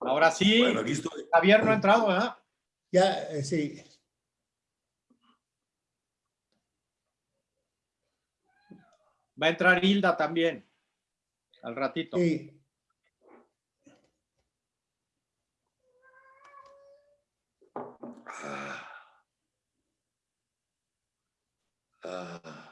Ahora sí, Bueno, aquí estoy. Javier no ha entrado, ¿verdad? Ya, eh, sí. Va a entrar Hilda también, al ratito. Sí. Ah.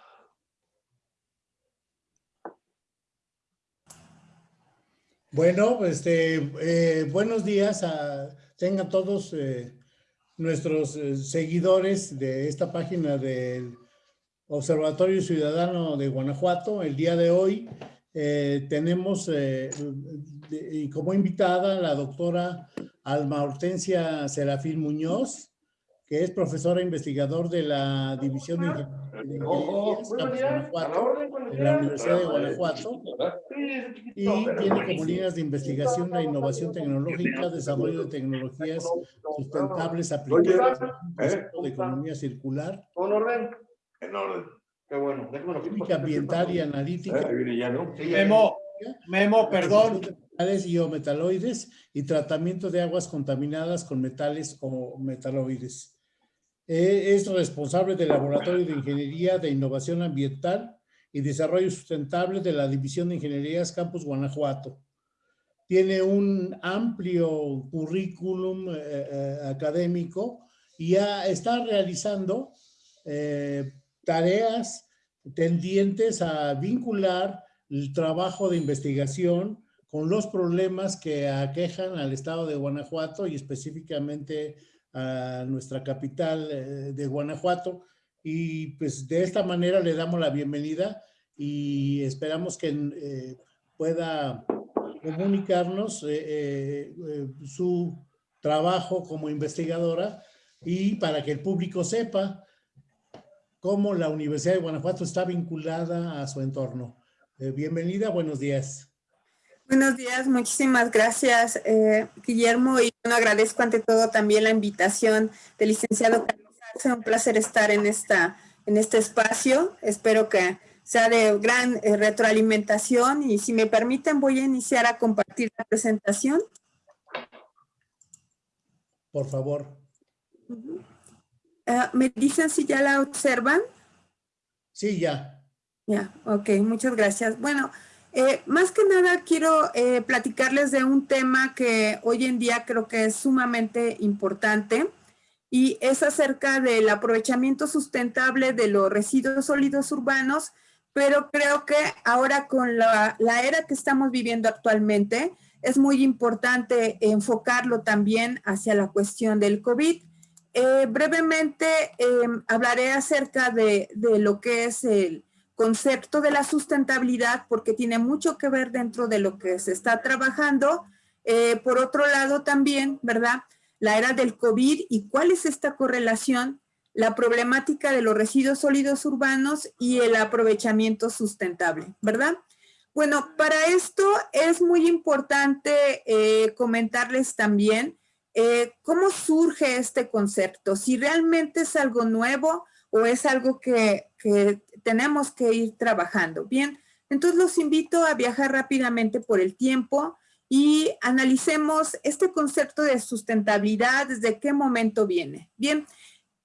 Bueno, este, eh, buenos días a tengan todos eh, nuestros eh, seguidores de esta página del Observatorio Ciudadano de Guanajuato. El día de hoy tenemos eh, de- como invitada la doctora Alma Hortensia Serafín Muñoz, que es profesora investigador de la División de Ingen- de Guanajuato, de la Universidad de Guanajuato y tiene como líneas de investigación la innovación tecnológica, desarrollo de tecnologías sustentables aplicadas concepto de economía circular, ¿Todo en orden? En orden. Qué bueno. Ambiental y analítica, Ahí viene ya, ¿no? Sí, ya- Memo, Memo, perdón. y o metaloides y tratamiento de aguas contaminadas con metales o metaloides. Eh, es responsable del Laboratorio de Ingeniería de Innovación Ambiental y Desarrollo Sustentable de la División de Ingenierías Campus Guanajuato. Tiene un amplio currículum eh, eh, académico y ya está realizando eh, tareas tendientes a vincular el trabajo de investigación con los problemas que aquejan al estado de Guanajuato y específicamente a nuestra capital eh, de Guanajuato. Y pues de esta manera le damos la bienvenida y esperamos que eh, pueda comunicarnos eh, eh, eh, su trabajo como investigadora y para que el público sepa cómo la Universidad de Guanajuato está vinculada a su entorno. Eh, bienvenida, buenos días. Buenos días, muchísimas gracias, eh, Guillermo, y bueno, agradezco ante todo también la invitación del licenciado Carlos Arce. Un placer estar en, esta, en este espacio. Espero que sea de gran eh, retroalimentación y si me permiten voy a iniciar a compartir la presentación. Por favor. Ah, ¿Me dicen si ya la observan? Sí, ya. Ya, ok, muchas gracias. Bueno, eh, más que nada quiero eh, platicarles de un tema que hoy en día creo que es sumamente importante y es acerca del aprovechamiento sustentable de los residuos sólidos urbanos, pero creo que ahora con la, la era que estamos viviendo actualmente es muy importante enfocarlo también hacia la cuestión del COVID. Eh, brevemente eh, hablaré acerca de, de lo que es el concepto de la sustentabilidad porque tiene mucho que ver dentro de lo que se está trabajando. Eh, por otro lado también, ¿verdad? La era del COVID y cuál es esta correlación, la problemática de los residuos sólidos urbanos y el aprovechamiento sustentable, ¿verdad? Bueno, para esto es muy importante eh, comentarles también eh, cómo surge este concepto, si realmente es algo nuevo o es algo que, que tenemos que ir trabajando. Bien, entonces los invito a viajar rápidamente por el tiempo y analicemos este concepto de sustentabilidad, desde qué momento viene. Bien,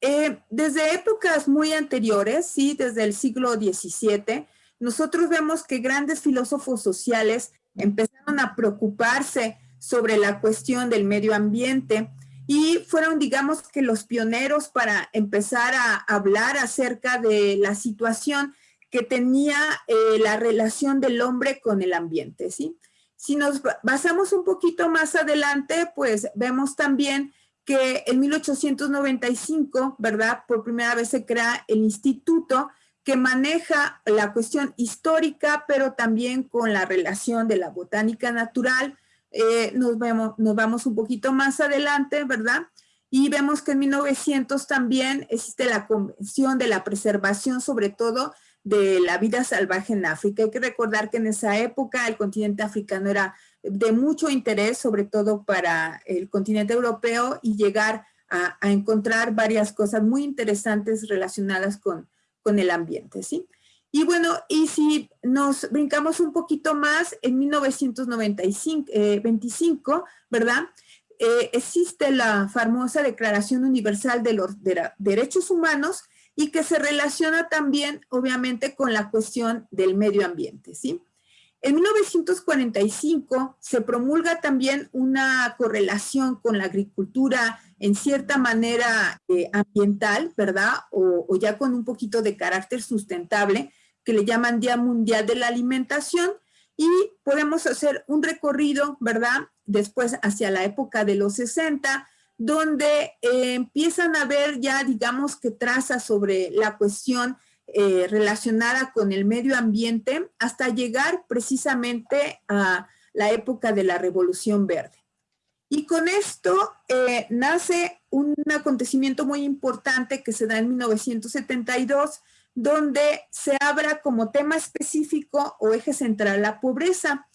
eh, desde épocas muy anteriores, sí, desde el siglo XVII, nosotros vemos que grandes filósofos sociales empezaron a preocuparse sobre la cuestión del medio ambiente y fueron, digamos que los pioneros para empezar a hablar acerca de la situación que tenía eh, la relación del hombre con el ambiente, ¿sí? Si nos basamos un poquito más adelante, pues vemos también que en 1895, ¿verdad? Por primera vez se crea el instituto que maneja la cuestión histórica, pero también con la relación de la botánica natural, eh, nos, vemos, nos vamos un poquito más adelante, ¿verdad? Y vemos que en 1900 también existe la Convención de la Preservación, sobre todo de la vida salvaje en África. Hay que recordar que en esa época el continente africano era de mucho interés, sobre todo para el continente europeo, y llegar a, encontrar varias cosas muy interesantes relacionadas con, con el ambiente, ¿sí? Y bueno, y si nos brincamos un poquito más, en 1995, eh, ¿verdad? Eh, existe la famosa Declaración Universal de los Derechos Humanos y que se relaciona también, obviamente, con la cuestión del medio ambiente, ¿sí? En 1945 se promulga también una correlación con la agricultura en cierta manera eh, ambiental, ¿verdad? o, ya con un poquito de carácter sustentable, que le llaman Día Mundial de la Alimentación, y podemos hacer un recorrido, ¿verdad? Después hacia la época de los 60, donde eh, empiezan a ver ya, digamos, que traza sobre la cuestión eh, relacionada con el medio ambiente, hasta llegar precisamente a la época de la Revolución Verde. Y con esto eh, nace un acontecimiento muy importante que se da en 1972, donde se abra como tema específico o eje central la pobreza.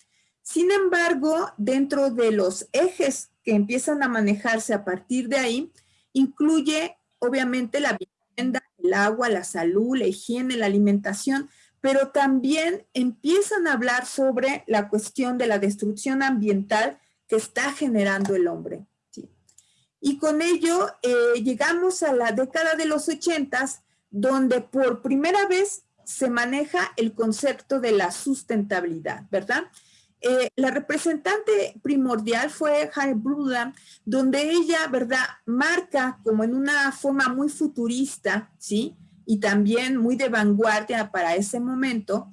Sin embargo, dentro de los ejes que empiezan a manejarse a partir de ahí, incluye obviamente la vivienda, el agua, la salud, la higiene, la alimentación, pero también empiezan a hablar sobre la cuestión de la destrucción ambiental que está generando el hombre. Y con ello eh, llegamos a la década de los ochentas, donde por primera vez se maneja el concepto de la sustentabilidad, ¿verdad? Eh, la representante primordial fue Harry Bruda, donde ella, ¿verdad?, marca como en una forma muy futurista, ¿sí? Y también muy de vanguardia para ese momento,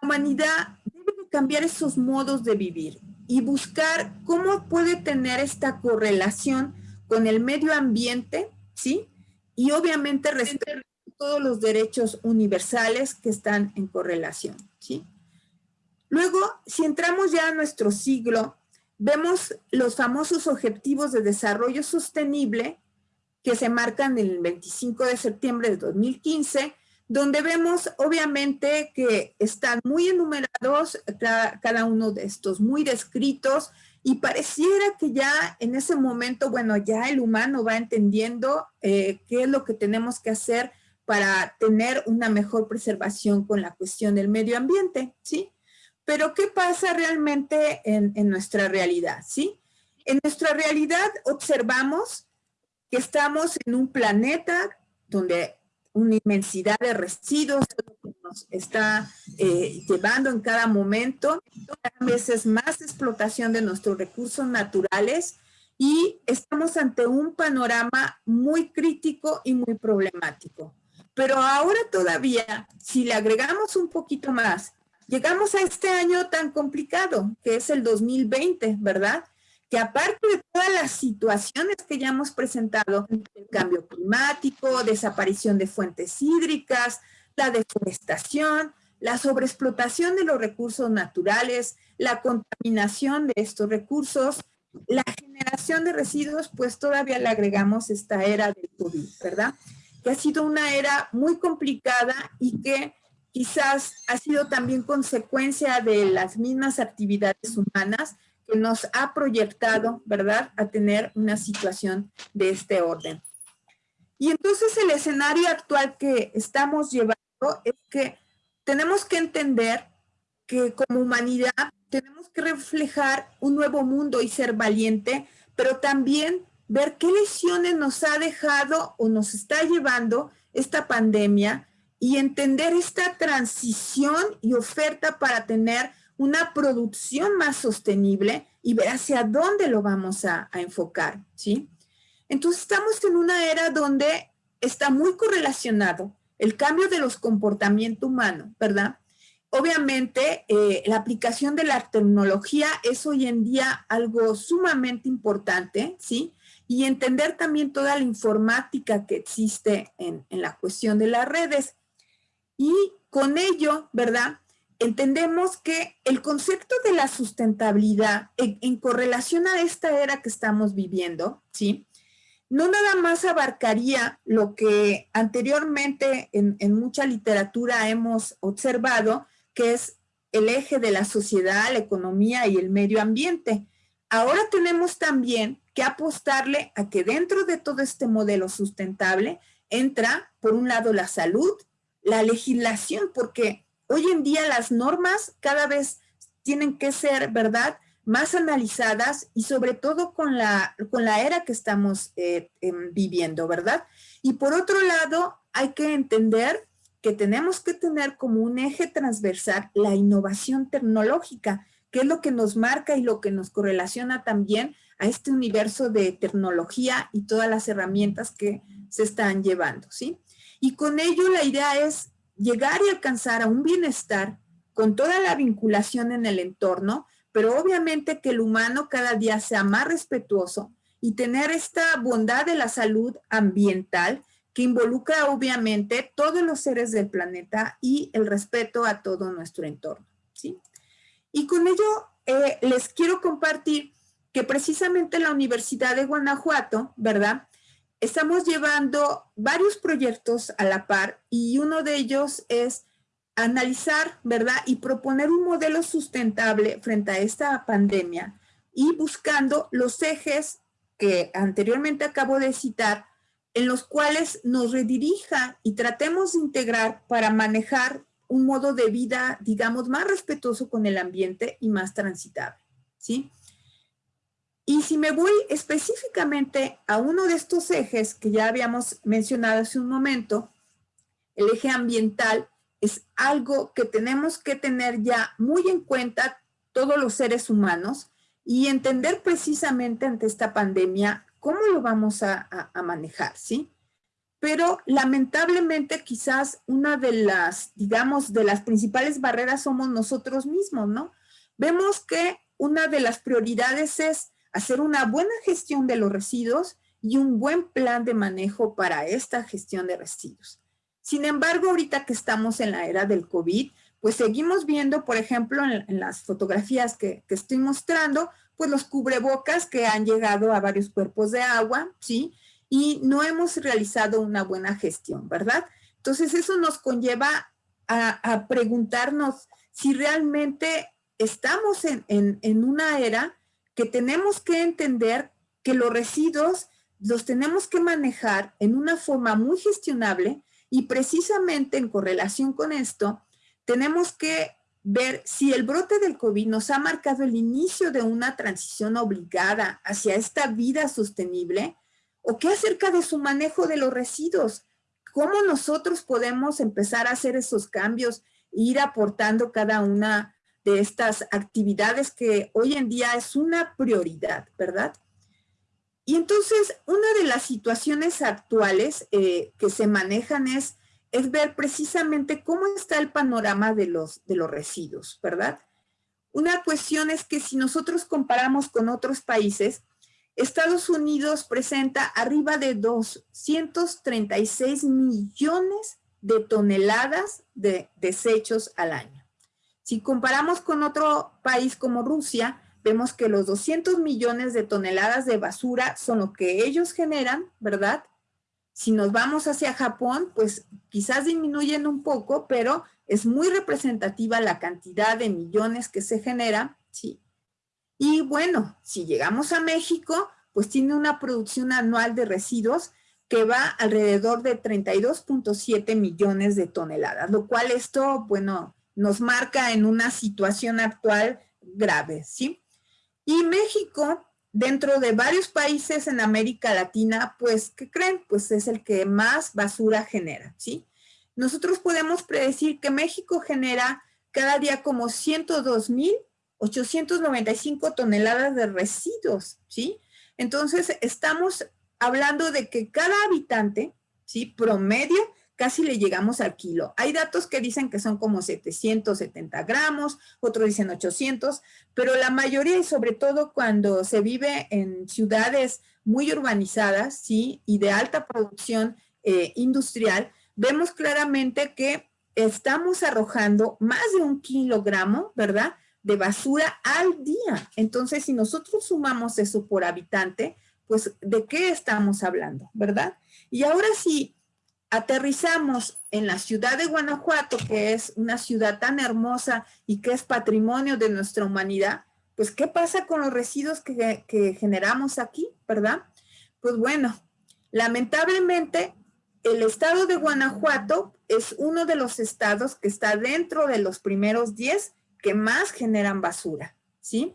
la humanidad debe cambiar esos modos de vivir y buscar cómo puede tener esta correlación con el medio ambiente, ¿sí? y obviamente respetar todos los derechos universales que están en correlación. ¿sí? Luego, si entramos ya a nuestro siglo, vemos los famosos objetivos de desarrollo sostenible que se marcan el 25 de septiembre de 2015, donde vemos obviamente que están muy enumerados cada uno de estos, muy descritos, y pareciera que ya en ese momento, bueno, ya el humano va entendiendo eh, qué es lo que tenemos que hacer para tener una mejor preservación con la cuestión del medio ambiente, ¿sí? Pero ¿qué pasa realmente en, nuestra realidad, sí? En nuestra realidad observamos que estamos en un planeta donde una inmensidad de residuos nos está eh, llevando en cada momento, a veces más explotación de nuestros recursos naturales y estamos ante un panorama muy crítico y muy problemático. Pero ahora todavía, si le agregamos un poquito más, llegamos a este año tan complicado, que es el 2020, ¿verdad? que aparte de todas las situaciones que ya hemos presentado, el cambio climático, desaparición de fuentes hídricas, la deforestación, la sobreexplotación de los recursos naturales, la contaminación de estos recursos, la generación de residuos, pues todavía le agregamos esta era del COVID, ¿verdad? Que ha sido una era muy complicada y que quizás ha sido también consecuencia de las mismas actividades humanas, que nos ha proyectado, ¿verdad?, a tener una situación de este orden. Y entonces el escenario actual que estamos llevando es que tenemos que entender que como humanidad tenemos que reflejar un nuevo mundo y ser valiente, pero también ver qué lesiones nos ha dejado o nos está llevando esta pandemia y entender esta transición y oferta para tener una producción más sostenible y ver hacia dónde lo vamos a, enfocar, ¿sí? Entonces estamos en una era donde está muy correlacionado el cambio de los comportamientos humanos, ¿verdad? Obviamente, eh, la aplicación de la tecnología es hoy en día algo sumamente importante, ¿sí? Y entender también toda la informática que existe en, en la cuestión de las redes. Y con ello, ¿verdad? entendemos que el concepto de la sustentabilidad en, correlación a esta era que estamos viviendo, ¿sí? No nada más abarcaría lo que anteriormente en, en mucha literatura hemos observado, que es el eje de la sociedad, la economía y el medio ambiente. Ahora tenemos también que apostarle a que dentro de todo este modelo sustentable entra, por un lado, la salud, la legislación, porque hoy en día las normas cada vez tienen que ser, ¿verdad?, más analizadas y sobre todo con la, con la era que estamos eh, em, viviendo, ¿verdad? Y por otro lado, hay que entender que tenemos que tener como un eje transversal la innovación tecnológica, que es lo que nos marca y lo que nos correlaciona también a este universo de tecnología y todas las herramientas que se están llevando, ¿sí? Y con ello la idea es llegar y alcanzar a un bienestar con toda la vinculación en el entorno, pero obviamente que el humano cada día sea más respetuoso y tener esta bondad de la salud ambiental que involucra obviamente todos los seres del planeta y el respeto a todo nuestro entorno. ¿sí? Y con ello eh, les quiero compartir que precisamente la Universidad de Guanajuato, ¿verdad? Estamos llevando varios proyectos a la par y uno de ellos es analizar, ¿verdad? Y proponer un modelo sustentable frente a esta pandemia y buscando los ejes que anteriormente acabo de citar, en los cuales nos redirija y tratemos de integrar para manejar un modo de vida, digamos, más respetuoso con el ambiente y más transitable, ¿sí? Y si me voy específicamente a uno de estos ejes que ya habíamos mencionado hace un momento, el eje ambiental es algo que tenemos que tener ya muy en cuenta todos los seres humanos y entender precisamente ante esta pandemia cómo lo vamos a, manejar, ¿sí? Pero lamentablemente quizás una de las, digamos, de las principales barreras somos nosotros mismos, ¿no? Vemos que una de las prioridades es hacer una buena gestión de los residuos y un buen plan de manejo para esta gestión de residuos. Sin embargo, ahorita que estamos en la era del COVID, pues seguimos viendo, por ejemplo, en, las fotografías que, estoy mostrando, pues los cubrebocas que han llegado a varios cuerpos de agua, ¿sí? Y no hemos realizado una buena gestión, ¿verdad? Entonces eso nos conlleva a, preguntarnos si realmente estamos en, en una era que tenemos que entender que los residuos los tenemos que manejar en una forma muy gestionable, y precisamente en correlación con esto, tenemos que ver si el brote del COVID nos ha marcado el inicio de una transición obligada hacia esta vida sostenible o qué acerca de su manejo de los residuos. ¿Cómo nosotros podemos empezar a hacer esos cambios ir aportando cada una de estas actividades que hoy en día es una prioridad, ¿verdad? Y entonces, una de las situaciones actuales eh, que se manejan es, es ver precisamente cómo está el panorama de los, de los residuos, ¿verdad? Una cuestión es que si nosotros comparamos con otros países, Estados Unidos presenta arriba de 236 millones de toneladas de desechos al año. Si comparamos con otro país como Rusia, vemos que los 200 millones de toneladas de basura son lo que ellos generan, ¿verdad? Si nos vamos hacia Japón, pues quizás disminuyen un poco, pero es muy representativa la cantidad de millones que se genera, ¿sí? Y bueno, si llegamos a México, pues tiene una producción anual de residuos que va alrededor de 32.7 millones de toneladas, lo cual esto, bueno, nos marca en una situación actual grave, ¿sí? Y México, dentro de varios países en América Latina, pues, ¿qué creen? Pues es el que más basura genera, ¿sí? Nosotros podemos predecir que México genera cada día como 102.895 toneladas de residuos, ¿sí? Entonces, estamos hablando de que cada habitante, ¿sí? Promedio casi le llegamos al kilo. Hay datos que dicen que son como 770 gramos, otros dicen 800, pero la mayoría y sobre todo cuando se vive en ciudades muy urbanizadas, ¿sí? Y de alta producción eh, industrial, vemos claramente que estamos arrojando más de un kilogramo, ¿verdad? De basura al día. Entonces, si nosotros sumamos eso por habitante, pues, ¿de qué estamos hablando, verdad? Y ahora sí, aterrizamos en la ciudad de Guanajuato, que es una ciudad tan hermosa y que es patrimonio de nuestra humanidad, pues ¿qué pasa con los residuos que, generamos aquí, verdad? Pues bueno, lamentablemente el estado de Guanajuato es uno de los estados que está dentro de los primeros 10 que más generan basura, ¿sí?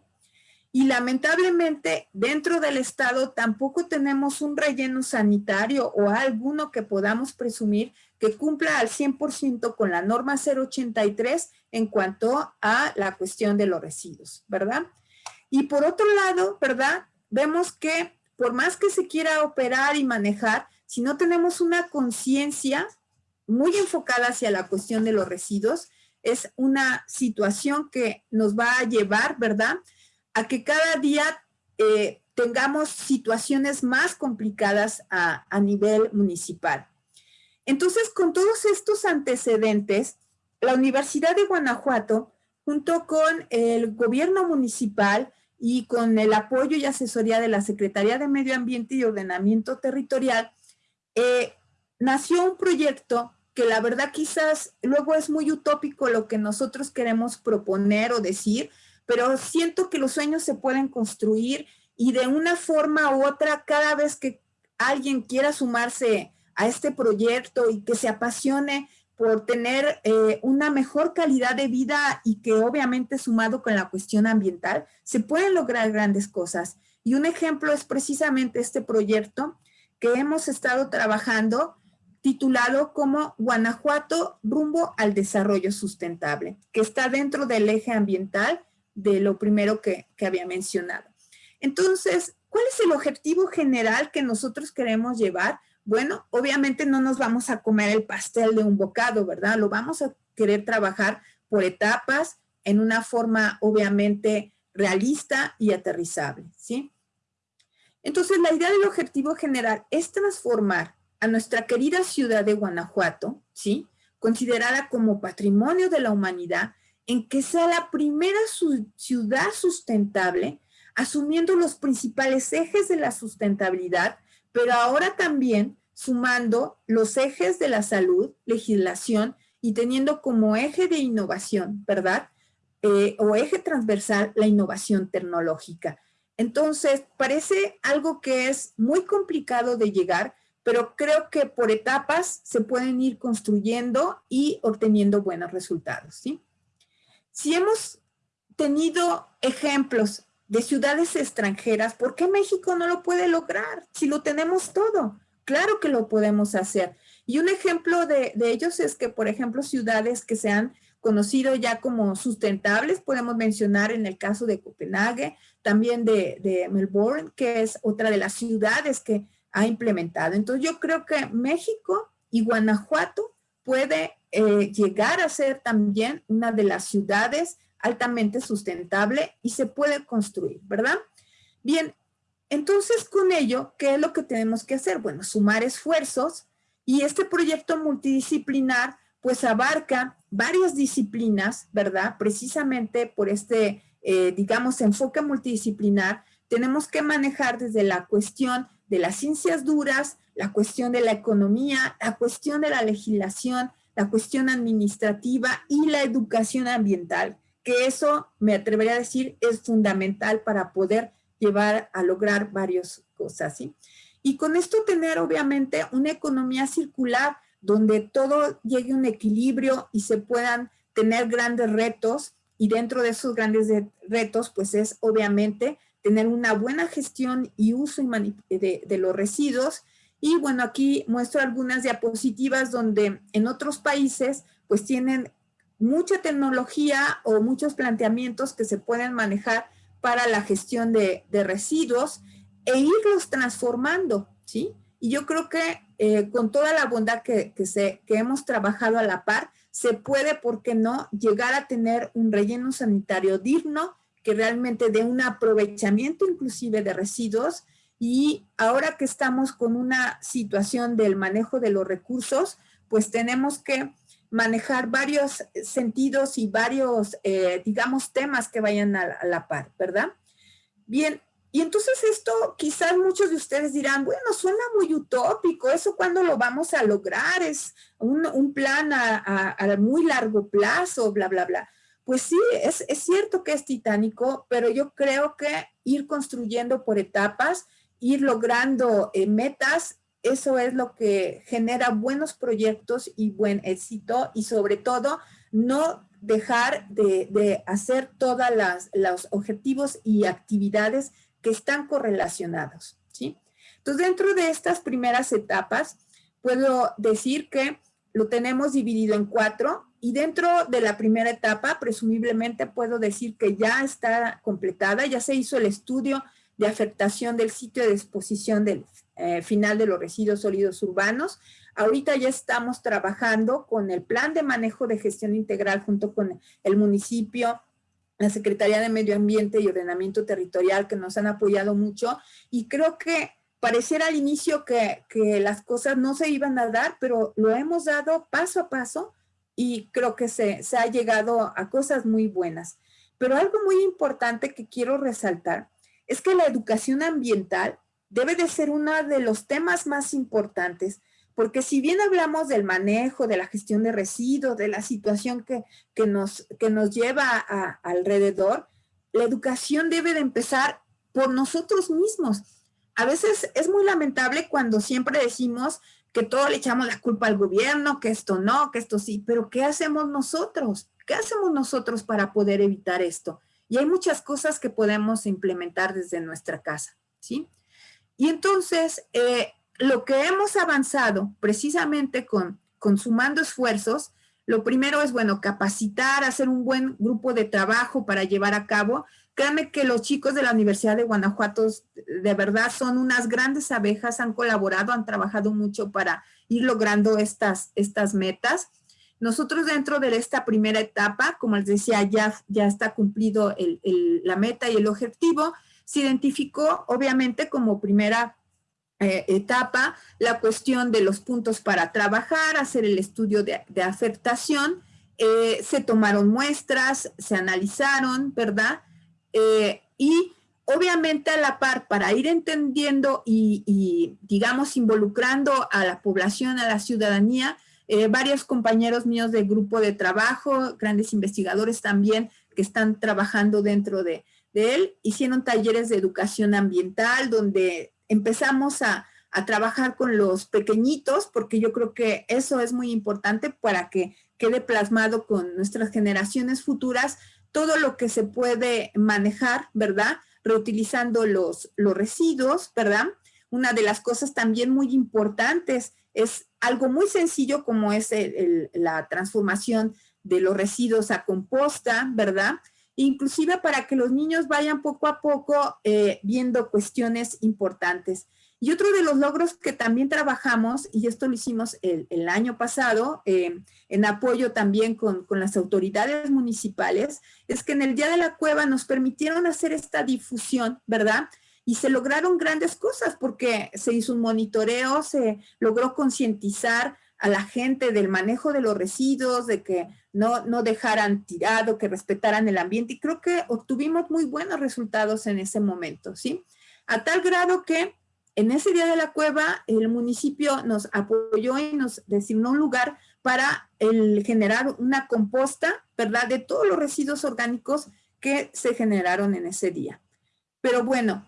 Y lamentablemente dentro del estado tampoco tenemos un relleno sanitario o alguno que podamos presumir que cumpla al 100% con la norma 083 en cuanto a la cuestión de los residuos, ¿verdad? Y por otro lado, ¿verdad? Vemos que por más que se quiera operar y manejar, si no tenemos una conciencia muy enfocada hacia la cuestión de los residuos, es una situación que nos va a llevar, ¿verdad? A que cada día eh, tengamos situaciones más complicadas a, nivel municipal. Entonces, con todos estos antecedentes, la Universidad de Guanajuato, junto con el gobierno municipal y con el apoyo y asesoría de la Secretaría de Medio Ambiente y Ordenamiento Territorial, eh, nació un proyecto que la verdad quizás luego es muy utópico lo que nosotros queremos proponer o decir, pero siento que los sueños se pueden construir y de una forma u otra, cada vez que alguien quiera sumarse a este proyecto y que se apasione por tener eh, una mejor calidad de vida y que obviamente sumado con la cuestión ambiental, se pueden lograr grandes cosas. Y un ejemplo es precisamente este proyecto que hemos estado trabajando titulado como Guanajuato rumbo al desarrollo sustentable, que está dentro del eje ambiental de lo primero que, había mencionado. Entonces, ¿cuál es el objetivo general que nosotros queremos llevar? Bueno, obviamente no nos vamos a comer el pastel de un bocado, ¿verdad? Lo vamos a querer trabajar por etapas, en una forma obviamente realista y aterrizable, ¿sí? Entonces, la idea del objetivo general es transformar a nuestra querida ciudad de Guanajuato, ¿sí? Considerada como patrimonio de la humanidad, en que sea la primera ciudad sustentable, asumiendo los principales ejes de la sustentabilidad, pero ahora también sumando los ejes de la salud, legislación y teniendo como eje de innovación, ¿verdad? Eh, o eje transversal la innovación tecnológica. Entonces, parece algo que es muy complicado de llegar, pero creo que por etapas se pueden ir construyendo y obteniendo buenos resultados, ¿sí? Si hemos tenido ejemplos de ciudades extranjeras, ¿por qué México no lo puede lograr si lo tenemos todo? Claro que lo podemos hacer. Y un ejemplo de, de ellos es que, por ejemplo, ciudades que se han conocido ya como sustentables, podemos mencionar en el caso de Copenhague, también de, Melbourne, que es otra de las ciudades que ha implementado. Entonces yo creo que México y Guanajuato puede eh, llegar a ser también una de las ciudades altamente sustentable y se puede construir, ¿verdad? Bien, entonces con ello, ¿qué es lo que tenemos que hacer? Bueno, sumar esfuerzos y este proyecto multidisciplinar pues abarca varias disciplinas, ¿verdad? Precisamente por este, eh, digamos, enfoque multidisciplinar, tenemos que manejar desde la cuestión de las ciencias duras, la cuestión de la economía, la cuestión de la legislación, la cuestión administrativa y la educación ambiental, que eso, me atrevería a decir, es fundamental para poder llevar a lograr varias cosas, ¿sí? Y con esto tener, obviamente, una economía circular donde todo llegue a un equilibrio y se puedan tener grandes retos y dentro de esos grandes retos pues es obviamente tener una buena gestión y uso de, de los residuos y bueno aquí muestro algunas diapositivas donde en otros países pues tienen mucha tecnología o muchos planteamientos que se pueden manejar para la gestión de, de residuos e irlos transformando, ¿sí? Y yo creo que eh, con toda la bondad que, que hemos trabajado a la par, se puede, ¿por qué no?, llegar a tener un relleno sanitario digno que realmente dé un aprovechamiento inclusive de residuos y ahora que estamos con una situación del manejo de los recursos, pues tenemos que manejar varios sentidos y varios, eh, digamos, temas que vayan a, a la par, ¿verdad? Bien, y entonces esto quizás muchos de ustedes dirán, bueno, suena muy utópico, ¿eso cuándo lo vamos a lograr? Es un, plan a, muy largo plazo, bla, bla, bla. Pues sí, es, cierto que es titánico, pero yo creo que ir construyendo por etapas, ir logrando eh, metas, eso es lo que genera buenos proyectos y buen éxito y sobre todo no dejar de, hacer todos los objetivos y actividades que están correlacionados, ¿sí? Entonces, dentro de estas primeras etapas, puedo decir que lo tenemos dividido en cuatro y dentro de la primera etapa, presumiblemente puedo decir que ya está completada, ya se hizo el estudio de afectación del sitio de exposición del eh, final de los residuos sólidos urbanos. Ahorita ya estamos trabajando con el plan de manejo de gestión integral junto con el municipio, la Secretaría de Medio Ambiente y Ordenamiento Territorial que nos han apoyado mucho y creo que pareciera al inicio que, que, las cosas no se iban a dar, pero lo hemos dado paso a paso y creo que se, se ha llegado a cosas muy buenas. Pero algo muy importante que quiero resaltar es que la educación ambiental debe de ser uno de los temas más importantes, porque si bien hablamos del manejo, de la gestión de residuos, de la situación que, que nos, que nos lleva alrededor, la educación debe de empezar por nosotros mismos. A veces es muy lamentable cuando siempre decimos que todo le echamos la culpa al gobierno, que esto no, que esto sí, pero ¿qué hacemos nosotros? ¿Qué hacemos nosotros para poder evitar esto? Y hay muchas cosas que podemos implementar desde nuestra casa, ¿sí? Y entonces, eh, lo que hemos avanzado precisamente con, con sumando esfuerzos, lo primero es, bueno, capacitar, hacer un buen grupo de trabajo para llevar a cabo. Créanme que los chicos de la Universidad de Guanajuato de verdad son unas grandes abejas, han colaborado, han trabajado mucho para ir logrando estas, estas metas. Nosotros dentro de esta primera etapa, como les decía, ya, ya está cumplido la meta y el objetivo. Se identificó obviamente como primera eh, etapa la cuestión de los puntos para trabajar, hacer el estudio de, afectación. Eh, se tomaron muestras, se analizaron, ¿verdad? Eh, y obviamente a la par, para ir entendiendo y, digamos, involucrando a la población, a la ciudadanía, eh, varios compañeros míos del grupo de trabajo, grandes investigadores también que están trabajando dentro de, él, hicieron talleres de educación ambiental donde empezamos a, a trabajar con los pequeñitos, porque yo creo que eso es muy importante para que quede plasmado con nuestras generaciones futuras todo lo que se puede manejar, ¿verdad? Reutilizando los, los residuos, ¿verdad? Una de las cosas también muy importantes es algo muy sencillo como es la transformación de los residuos a composta, ¿verdad? Inclusive para que los niños vayan poco a poco eh, viendo cuestiones importantes. Y otro de los logros que también trabajamos, y esto lo hicimos el, año pasado, eh, en apoyo también con, con, las autoridades municipales, es que en el Día de la Cueva nos permitieron hacer esta difusión, ¿verdad? Y se lograron grandes cosas porque se hizo un monitoreo, se logró concientizar a la gente del manejo de los residuos, de que no, no dejaran tirado, que respetaran el ambiente y creo que obtuvimos muy buenos resultados en ese momento, ¿sí? A tal grado que en ese día de la cueva el municipio nos apoyó y nos designó un lugar para el generar una composta, ¿verdad? De todos los residuos orgánicos que se generaron en ese día. Pero bueno,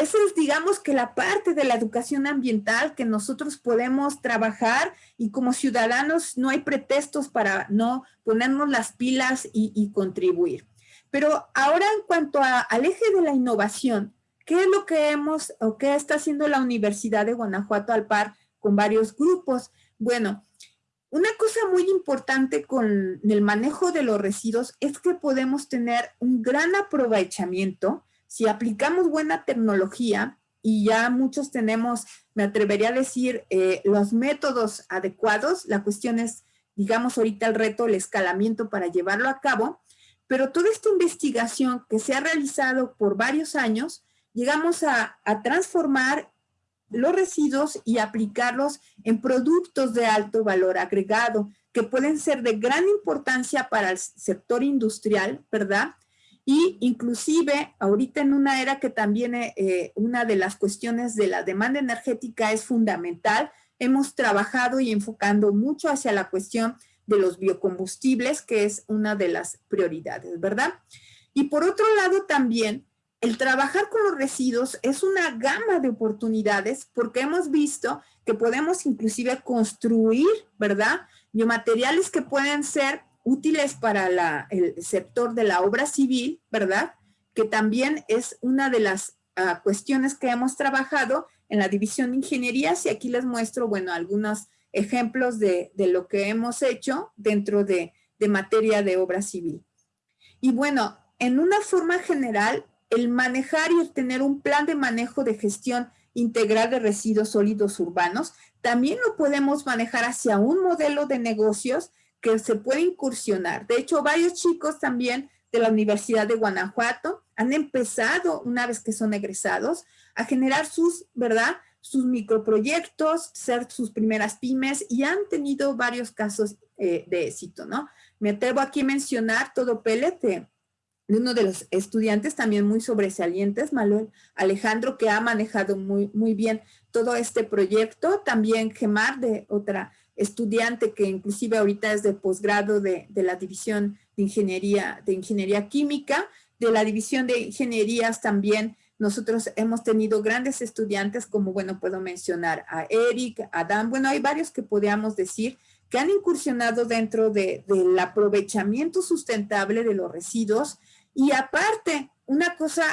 esa es, digamos, que la parte de la educación ambiental que nosotros podemos trabajar y como ciudadanos no hay pretextos para no ponernos las pilas y, contribuir. Pero ahora en cuanto al eje de la innovación, ¿qué es lo que hemos o qué está haciendo la Universidad de Guanajuato al par con varios grupos? Bueno, una cosa muy importante con el manejo de los residuos es que podemos tener un gran aprovechamiento si aplicamos buena tecnología y ya muchos tenemos, me atrevería a decir, eh, los métodos adecuados, la cuestión es, digamos ahorita el reto, el escalamiento para llevarlo a cabo, pero toda esta investigación que se ha realizado por varios años, llegamos a, a transformar los residuos y aplicarlos en productos de alto valor agregado, que pueden ser de gran importancia para el sector industrial, ¿verdad? Y inclusive ahorita en una era que también eh, una de las cuestiones de la demanda energética es fundamental, hemos trabajado y enfocando mucho hacia la cuestión de los biocombustibles, que es una de las prioridades, ¿verdad? Y por otro lado también, el trabajar con los residuos es una gama de oportunidades porque hemos visto que podemos inclusive construir, ¿verdad? Biomateriales que pueden ser útiles para el sector de la obra civil, ¿verdad? Que también es una de las ah, cuestiones que hemos trabajado en la división de ingenierías y aquí les muestro, bueno, algunos ejemplos de, lo que hemos hecho dentro de, de materia de obra civil. Y bueno, en una forma general, el manejar y el tener un plan de manejo de gestión integral de residuos sólidos urbanos, también lo podemos manejar hacia un modelo de negocios que se puede incursionar. De hecho, varios chicos también de la Universidad de Guanajuato han empezado, una vez que son egresados, a generar sus, ¿verdad? Sus microproyectos, ser sus primeras pymes y han tenido varios casos eh, de éxito, ¿no? Me atrevo aquí a mencionar todo PLT uno de los estudiantes también muy sobresalientes, Manuel Alejandro, que ha manejado muy, muy bien todo este proyecto. También Gemar, de otra estudiante que inclusive ahorita es de posgrado de, de, la División de Ingeniería, de Ingeniería Química. De la División de Ingenierías también nosotros hemos tenido grandes estudiantes como, bueno, puedo mencionar a Eric, a Dan. Bueno, hay varios que podríamos decir que han incursionado dentro de, del aprovechamiento sustentable de los residuos y aparte, una cosa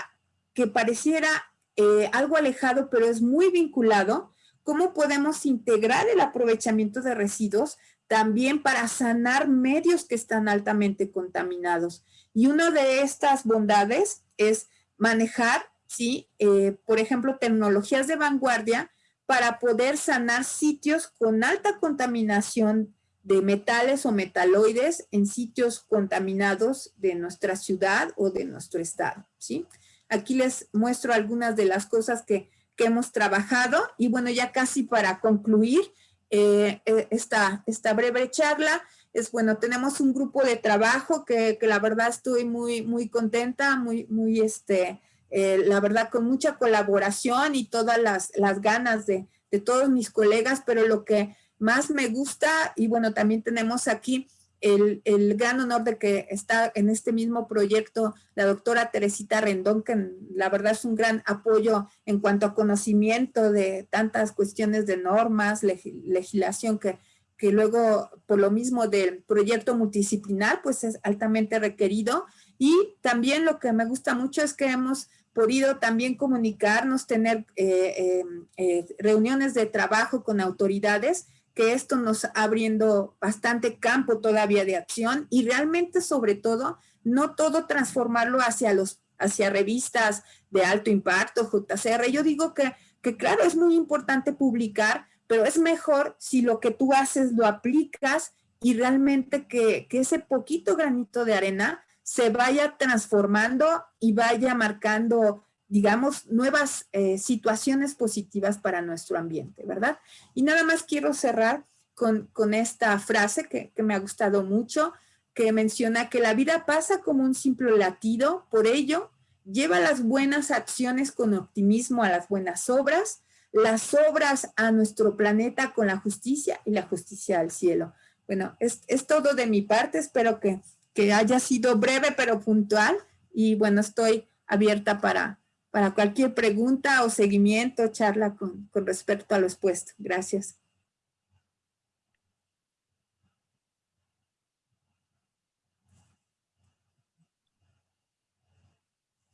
que pareciera eh, algo alejado, pero es muy vinculado, cómo podemos integrar el aprovechamiento de residuos también para sanar medios que están altamente contaminados. Y una de estas bondades es manejar, ¿sí? Eh, por ejemplo, tecnologías de vanguardia para poder sanar sitios con alta contaminación de metales o metaloides en sitios contaminados de nuestra ciudad o de nuestro estado, ¿sí? Aquí les muestro algunas de las cosas que, hemos trabajado y bueno, ya casi para concluir eh, eh, esta, esta breve charla, es bueno, tenemos un grupo de trabajo que, la verdad estoy muy, muy contenta, muy, muy, este, eh, la verdad con mucha colaboración y todas las, las ganas de, de todos mis colegas, pero lo que más me gusta y bueno, también tenemos aquí el, gran honor de que está en este mismo proyecto la doctora Teresita Rendón, que la verdad es un gran apoyo en cuanto a conocimiento de tantas cuestiones de normas, legislación que, que luego por lo mismo del proyecto multidisciplinar pues es altamente requerido. Y también lo que me gusta mucho es que hemos podido también comunicarnos, tener eh, eh, eh, reuniones de trabajo con autoridades que esto nos abriendo bastante campo todavía de acción y realmente sobre todo no todo transformarlo hacia los hacia revistas de alto impacto, JCR. Yo digo que, que claro, es muy importante publicar, pero es mejor si lo que tú haces lo aplicas y realmente que, que ese poquito granito de arena se vaya transformando y vaya marcando digamos, nuevas eh, situaciones positivas para nuestro ambiente, ¿verdad? Y nada más quiero cerrar con, esta frase que, que, me ha gustado mucho, que menciona que la vida pasa como un simple latido, por ello, lleva las buenas acciones con optimismo a las buenas obras, las obras a nuestro planeta con la justicia y la justicia al cielo. Bueno, es, es todo de mi parte, espero que, que haya sido breve pero puntual y bueno, estoy abierta para, para cualquier pregunta o seguimiento, charla con, respecto a lo expuesto. Gracias.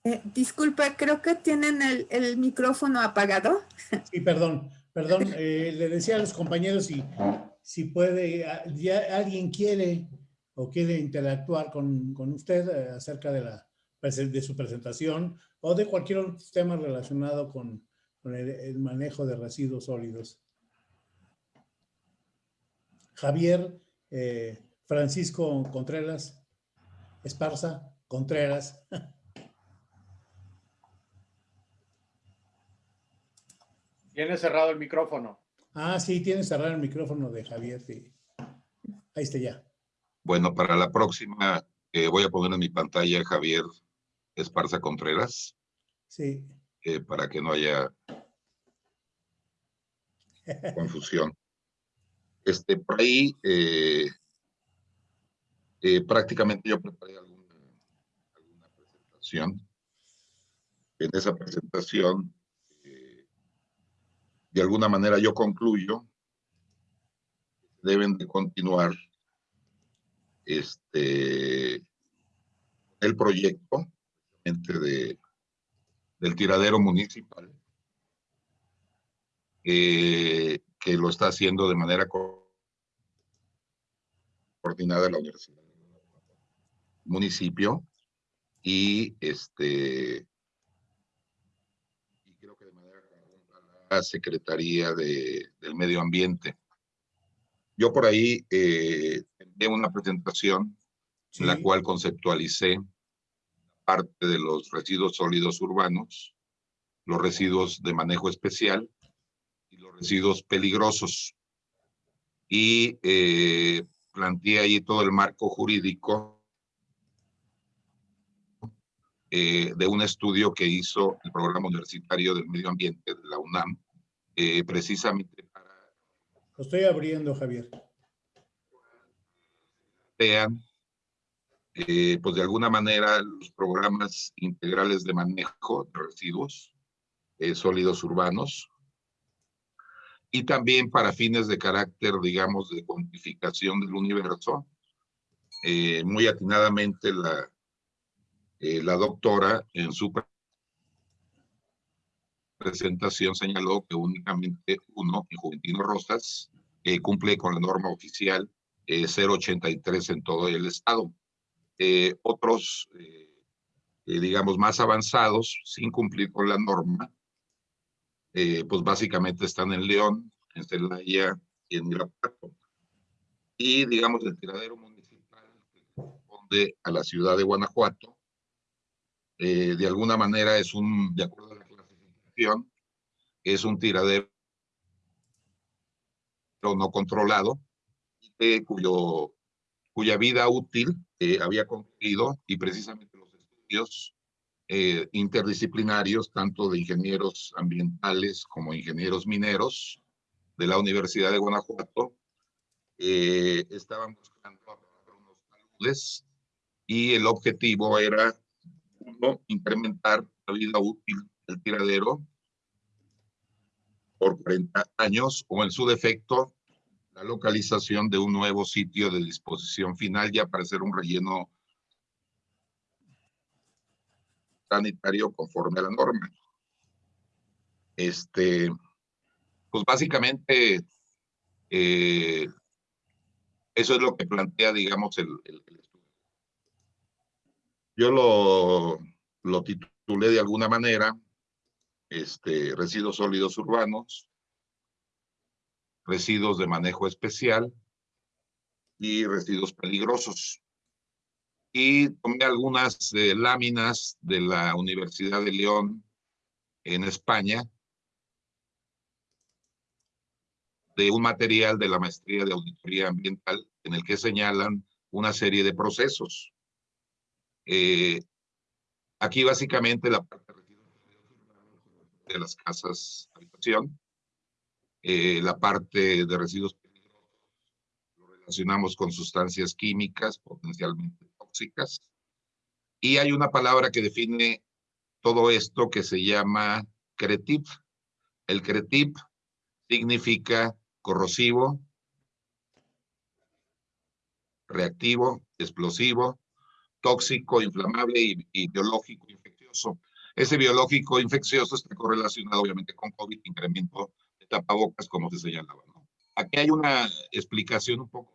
Eh, disculpe, creo que tienen el, micrófono apagado. Sí, perdón, perdón. Eh, le decía a los compañeros si, si puede, ya alguien quiere o quiere interactuar con, con usted eh, acerca de, la, de su presentación o de cualquier otro tema relacionado con, el, manejo de residuos sólidos. Javier eh, Francisco Contreras, Esparza Contreras. Tiene cerrado el micrófono. Ah, sí, tiene cerrado el micrófono de Javier. Ahí está ya. Bueno, para la próxima eh, voy a poner en mi pantalla Javier Esparza Contreras. Sí. Eh, para que no haya confusión. Este, por ahí eh, eh, prácticamente yo preparé alguna, presentación. en esa presentación, de alguna manera yo concluyo, deben de continuar este, el proyecto de, del tiradero municipal, eh, que lo está haciendo de manera coordinada la universidad municipio y este y creo que de manera la Secretaría de, del Medio Ambiente. Yo por ahí eh, una presentación en la cual conceptualicé parte de los residuos sólidos urbanos, los residuos de manejo especial y los residuos peligrosos. Y eh, planteé ahí todo el marco jurídico eh, de un estudio que hizo el Programa Universitario del Medio Ambiente de la UNAM, eh, precisamente para... Lo estoy abriendo, Javier. Vean, eh, pues de alguna manera, los programas integrales de manejo de residuos sólidos urbanos, y también para fines de carácter, digamos, de cuantificación del universo. muy atinadamente la, eh, la doctora en su presentación señaló que únicamente uno, en Juventino Rosas, eh, cumple con la norma oficial 083 eh, en todo el estado. Otros, digamos, más avanzados, sin cumplir con la norma, pues básicamente están en León, en Celaya y en Irapuato. Y, digamos, el tiradero municipal que corresponde a la ciudad de Guanajuato, eh, de alguna manera es un, de acuerdo a la clasificación, es un tiradero no controlado, cuyo, cuya vida útil eh, había concluido y precisamente los estudios eh, interdisciplinarios, tanto de ingenieros ambientales como ingenieros mineros de la Universidad de Guanajuato, estaban buscando unos taludes y el objetivo era incrementar la vida útil del tiradero por 40 años o en su defecto la localización de un nuevo sitio de disposición final ya para hacer un relleno sanitario conforme a la norma. Este, pues básicamente eh, eso es lo que plantea, digamos, el, el yo lo, lo titulé de alguna manera, este, residuos sólidos urbanos, residuos de manejo especial y residuos peligrosos. Y tomé algunas eh, láminas de la Universidad de León en España de un material de la maestría de auditoría ambiental en el que señalan una serie de procesos eh, aquí básicamente la parte de las casas habitación, eh, la parte de residuos lo relacionamos con sustancias químicas potencialmente tóxicas. Y hay una palabra que define todo esto que se llama CRETIP. El CRETIP significa corrosivo, reactivo, explosivo, tóxico, inflamable y, biológico infeccioso. Ese biológico infeccioso está correlacionado obviamente con COVID, incremento tapabocas, como se señalaba. Aquí hay una explicación un poco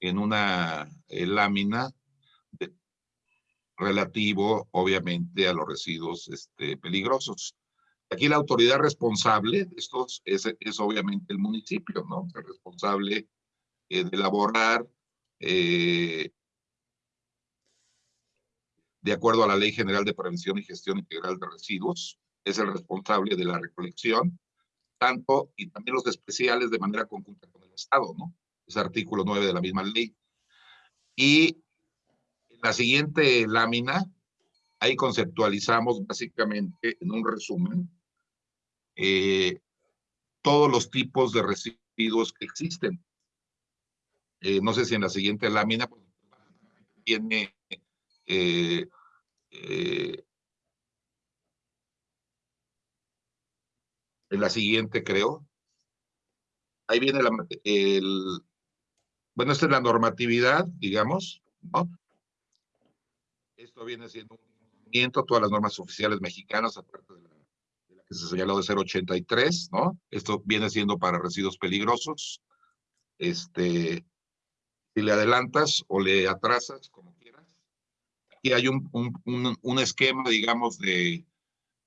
en una eh, lámina relativo, obviamente, a los residuos este, peligrosos. Aquí la autoridad responsable de estos es, es obviamente el municipio, ¿no? El responsable eh, de elaborar eh, de acuerdo a la Ley General de Prevención y Gestión Integral de Residuos, es el responsable de la recolección, tanto y también los especiales de manera conjunta con el Estado, ¿no? Es artículo 9 de la misma ley. Y en la siguiente lámina, ahí conceptualizamos básicamente en un resumen eh, todos los tipos de residuos que existen. Eh, no sé si en la siguiente lámina pues, tiene eh, en la siguiente, creo. Ahí viene la, el, bueno, esta es la normatividad, digamos, ¿no? Esto viene siendo un cumplimiento, todas las normas oficiales mexicanas, aparte de la, de la que se señaló de 083, ¿no? Esto viene siendo para residuos peligrosos. Este, si le adelantas o le atrasas, como quieras. Aquí hay un, un, un, un esquema, digamos, de,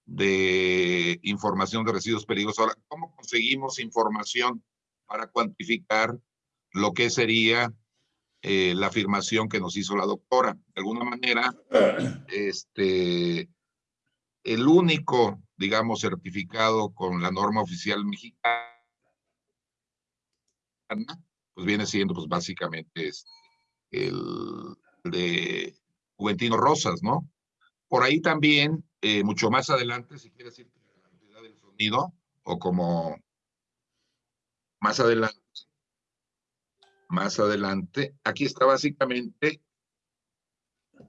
de información de residuos peligrosos. Ahora, ¿cómo conseguimos información para cuantificar lo que sería eh, la afirmación que nos hizo la doctora? De alguna manera, este, el único, digamos, certificado con la norma oficial mexicana, pues viene siendo, pues básicamente, este, el de Juventino Rosas, ¿no? Por ahí también eh, mucho más adelante, si quieres decir la cantidad del sonido, o como más adelante, más adelante, aquí está básicamente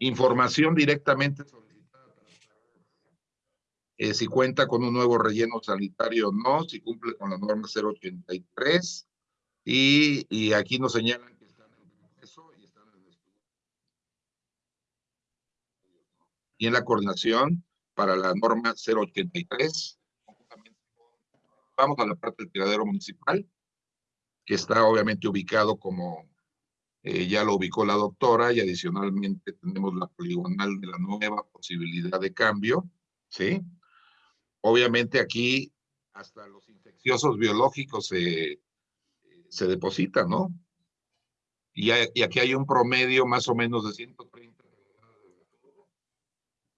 información directamente solicitada. Eh, si cuenta con un nuevo relleno sanitario o no, si cumple con la norma 083, y, y aquí nos señalan que están en proceso y están en el estudio. Y en la coordinación para la norma 083. Vamos a la parte del tiradero municipal, que está obviamente ubicado como eh, ya lo ubicó la doctora y adicionalmente tenemos la poligonal de la nueva posibilidad de cambio, ¿sí? Obviamente aquí hasta los infecciosos biológicos se, se depositan, ¿no? Y, aquí hay un promedio más o menos de 130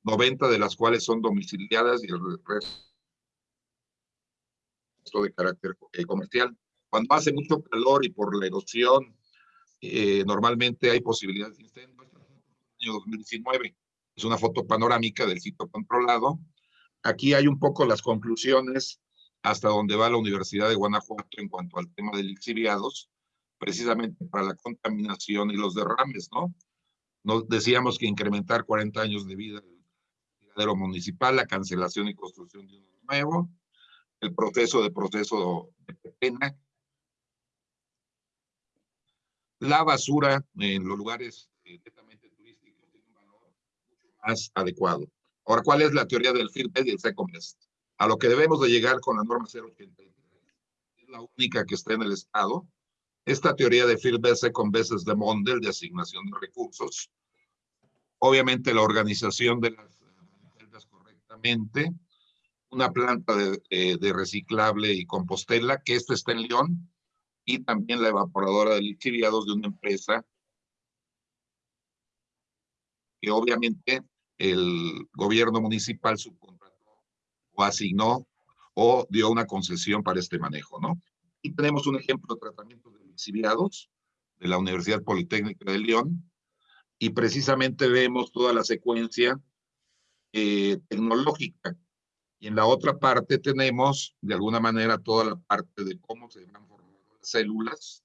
90 de las cuales son domiciliadas y el resto de carácter eh, comercial. Cuando hace mucho calor y por la erosión, eh, normalmente hay posibilidades de incendio. Año 2019 es una foto panorámica del sitio controlado. Aquí hay un poco las conclusiones hasta donde va la Universidad de Guanajuato en cuanto al tema de lixiviados, precisamente para la contaminación y los derrames, ¿no? Nos decíamos que incrementar 40 años de vida municipal, la cancelación y construcción de uno nuevo, el proceso de proceso de pena, la basura en los lugares eh, netamente turísticos tiene un valor más adecuado. Ahora, ¿cuál es la teoría del firme y el second best? A lo que debemos de llegar con la norma 083, es la única que está en el Estado. Esta teoría de best, second best es de Mondel, de asignación de recursos. Obviamente la organización de las una planta de, eh, de, reciclable y compostela, que esto está en León, y también la evaporadora de lixiviados de una empresa que obviamente el gobierno municipal subcontrató o asignó o dio una concesión para este manejo, ¿no? Y tenemos un ejemplo de tratamiento de lixiviados de la Universidad Politécnica de León, y precisamente vemos toda la secuencia eh, tecnológica. Y en la otra parte tenemos, de alguna manera, toda la parte de cómo se van formando las células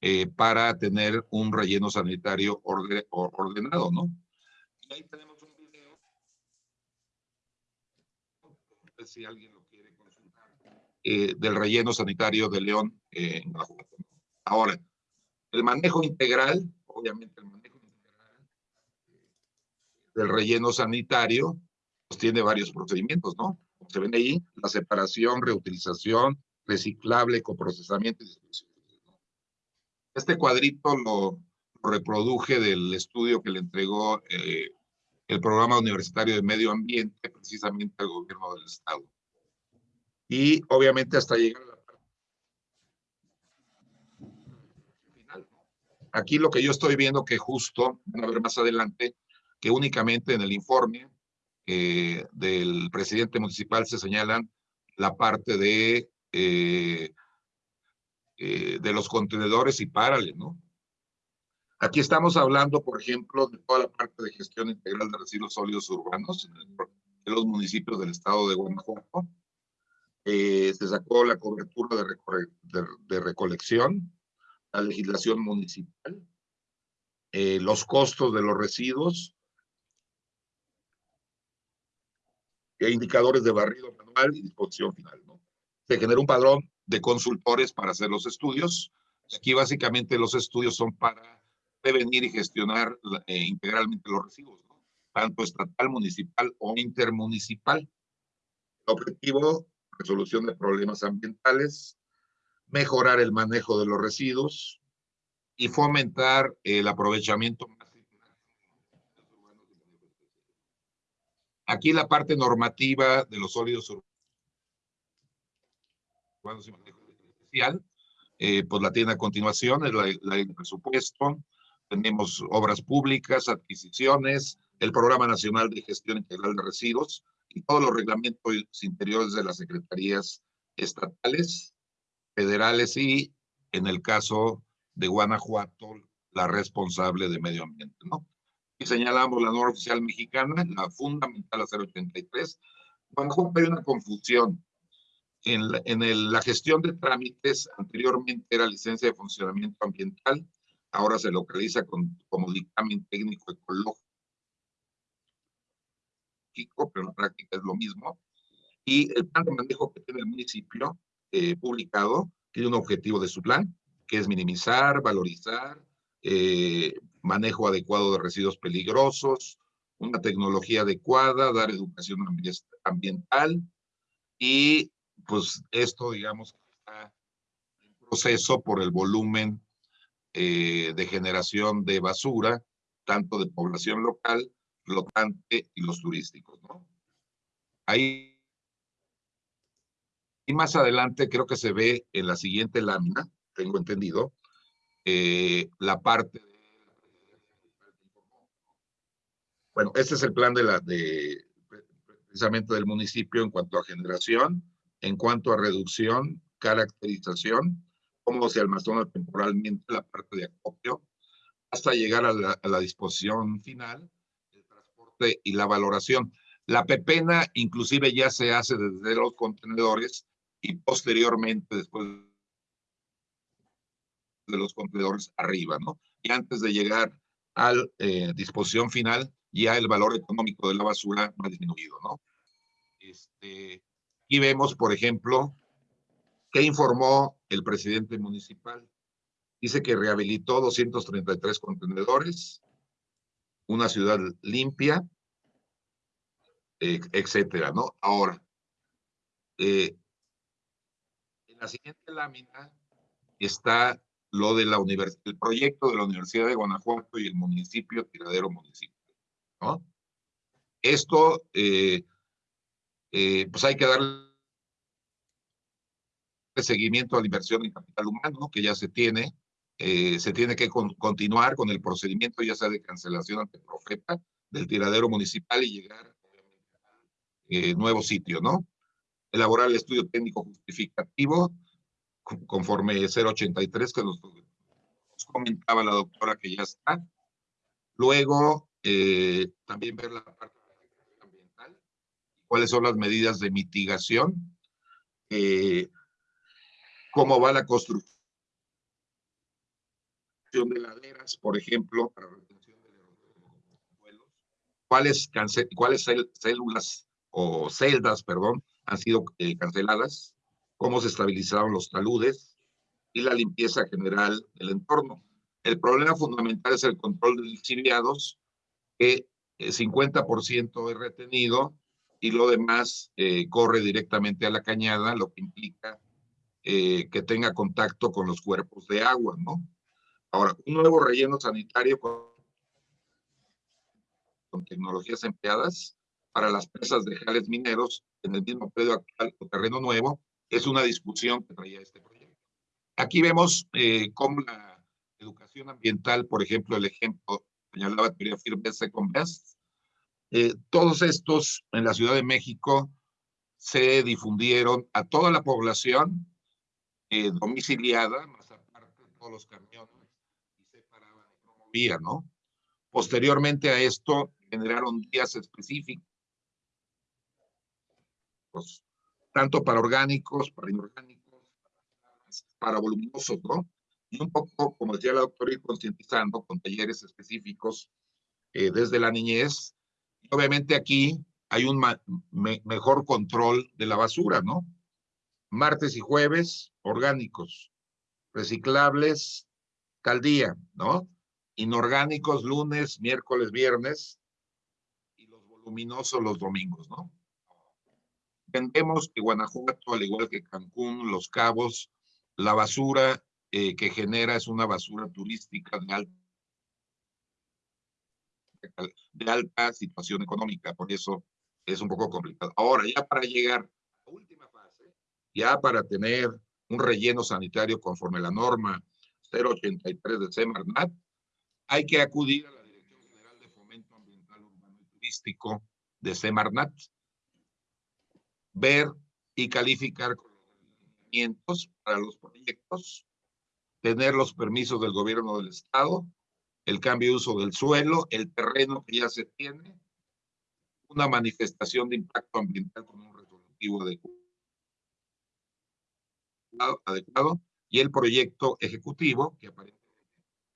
eh, para tener un relleno sanitario orde, ordenado, ¿no? Y ahí tenemos un video. Si alguien lo quiere consultar. Eh, del relleno sanitario de León eh, en Guanajuato. Ahora, el manejo integral, obviamente el manejo del relleno sanitario, pues tiene varios procedimientos, ¿no? Como se ven ahí, la separación, reutilización, reciclable, coprocesamiento y distribución. Este cuadrito lo, reproduje del estudio que le entregó eh, el Programa Universitario de Medio Ambiente precisamente al gobierno del Estado. Y obviamente hasta llegar a la final. Aquí lo que yo estoy viendo que justo, van a ver más adelante, que únicamente en el informe eh, del presidente municipal se señalan la parte de, eh, eh, de los contenedores y párale, ¿no? Aquí estamos hablando, por ejemplo, de toda la parte de gestión integral de residuos sólidos urbanos en, los municipios del estado de Guanajuato. se sacó la cobertura de, de, de recolección, la legislación municipal, los costos de los residuos, indicadores de barrido manual y disposición final. ¿no? se genera un padrón de consultores para hacer los estudios. Aquí básicamente los estudios son para prevenir y gestionar eh, integralmente los residuos, tanto estatal, municipal o intermunicipal. El objetivo, resolución de problemas ambientales, mejorar el manejo de los residuos y fomentar el aprovechamiento Aquí la parte normativa de los sólidos urbanos y manejo especial, eh, pues la tiene a continuación, la, del presupuesto, tenemos obras públicas, adquisiciones, el Programa Nacional de Gestión Integral de Residuos y todos los reglamentos interiores de las secretarías estatales, federales y, en el caso de Guanajuato, la responsable de medio ambiente, ¿no? Y señalamos la norma oficial mexicana, la fundamental a 083. Guanajuato hay una confusión. En, la, en la gestión de trámites, anteriormente era licencia de funcionamiento ambiental, ahora se localiza con, como dictamen técnico ecológico, pero en la práctica es lo mismo. Y el plan de manejo que tiene el municipio eh, publicado tiene un objetivo de su plan, que es minimizar, valorizar, eh, manejo adecuado de residuos peligrosos, una tecnología adecuada, dar educación ambiental y pues esto digamos está en proceso por el volumen eh, de generación de basura, tanto de población local, flotante y los turísticos. ¿no? Ahí y más adelante creo que se ve en la siguiente lámina, tengo entendido, eh, la parte Bueno, este es el plan de la, de, precisamente del municipio en cuanto a generación, en cuanto a reducción, caracterización, cómo se almacena temporalmente la parte de acopio, hasta llegar a la, a la disposición final, el transporte y la valoración. La pepena inclusive ya se hace desde los contenedores y posteriormente después de los contenedores arriba, ¿no? Y antes de llegar a eh, disposición final, ya el valor económico de la basura ha disminuido, ¿no? Este, y vemos, por ejemplo, que informó el presidente municipal. Dice que rehabilitó 233 contenedores, una ciudad limpia, etcétera, ¿no? Ahora, eh, en la siguiente lámina está lo de la el proyecto de la Universidad de Guanajuato y el municipio Tiradero Municipio. ¿No? Esto, eh, eh, pues hay que darle seguimiento a la inversión en capital humano, que ya se tiene. Eh, se tiene que continuar con el procedimiento, ya sea de cancelación ante Profeta del tiradero municipal y llegar a nuevo sitio, ¿no? elaborar el estudio técnico justificativo conforme 083 que nos, comentaba la doctora que ya está. Luego, eh, también ver la parte ambiental, cuáles son las medidas de mitigación, eh, cómo va la construcción de laderas, por ejemplo, para retención de vuelos, cuáles, cuáles células o celdas, perdón, han sido eh, canceladas, cómo se estabilizaron los taludes y la limpieza general del entorno. El problema fundamental es el control de lixiviados, que el 50% es retenido y lo demás eh, corre directamente a la cañada, lo que implica eh, que tenga contacto con los cuerpos de agua, ¿no? Ahora, un nuevo relleno sanitario con, con tecnologías empleadas para las presas de jales mineros en el mismo predio actual o terreno nuevo, es una discusión que traía este proyecto. Aquí vemos eh, cómo la educación ambiental, por ejemplo, el ejemplo señalaba teoría firme Second Best, eh, todos estos en la Ciudad de México se difundieron a toda la población eh, domiciliada, más aparte de todos los camiones, y se paraban y promovían, ¿no? Posteriormente a esto generaron días específicos tanto para orgánicos, para inorgánicos, para voluminosos, ¿no? Y un poco, como decía la doctora, ir concientizando con talleres específicos eh, desde la niñez. Y obviamente aquí hay un mejor control de la basura, ¿no? martes y jueves, orgánicos, reciclables, caldía, ¿no? Inorgánicos, lunes, miércoles, viernes, y los voluminosos los domingos, ¿no? Entendemos que Guanajuato, al igual que Cancún, Los Cabos, la basura eh, que genera es una basura turística de alta, de alta situación económica, por eso es un poco complicado. Ahora, ya para llegar a la última fase, ya para tener un relleno sanitario conforme a la norma 083 de Semarnat, hay que acudir a la Dirección General de Fomento Ambiental Urbano y Turístico de Semarnat, ver y calificar con los requerimientos para los proyectos, tener los permisos del gobierno del estado, el cambio de uso del suelo, el terreno que ya se tiene, una manifestación de impacto ambiental con un resolutivo adecuado, y el proyecto ejecutivo que aparentemente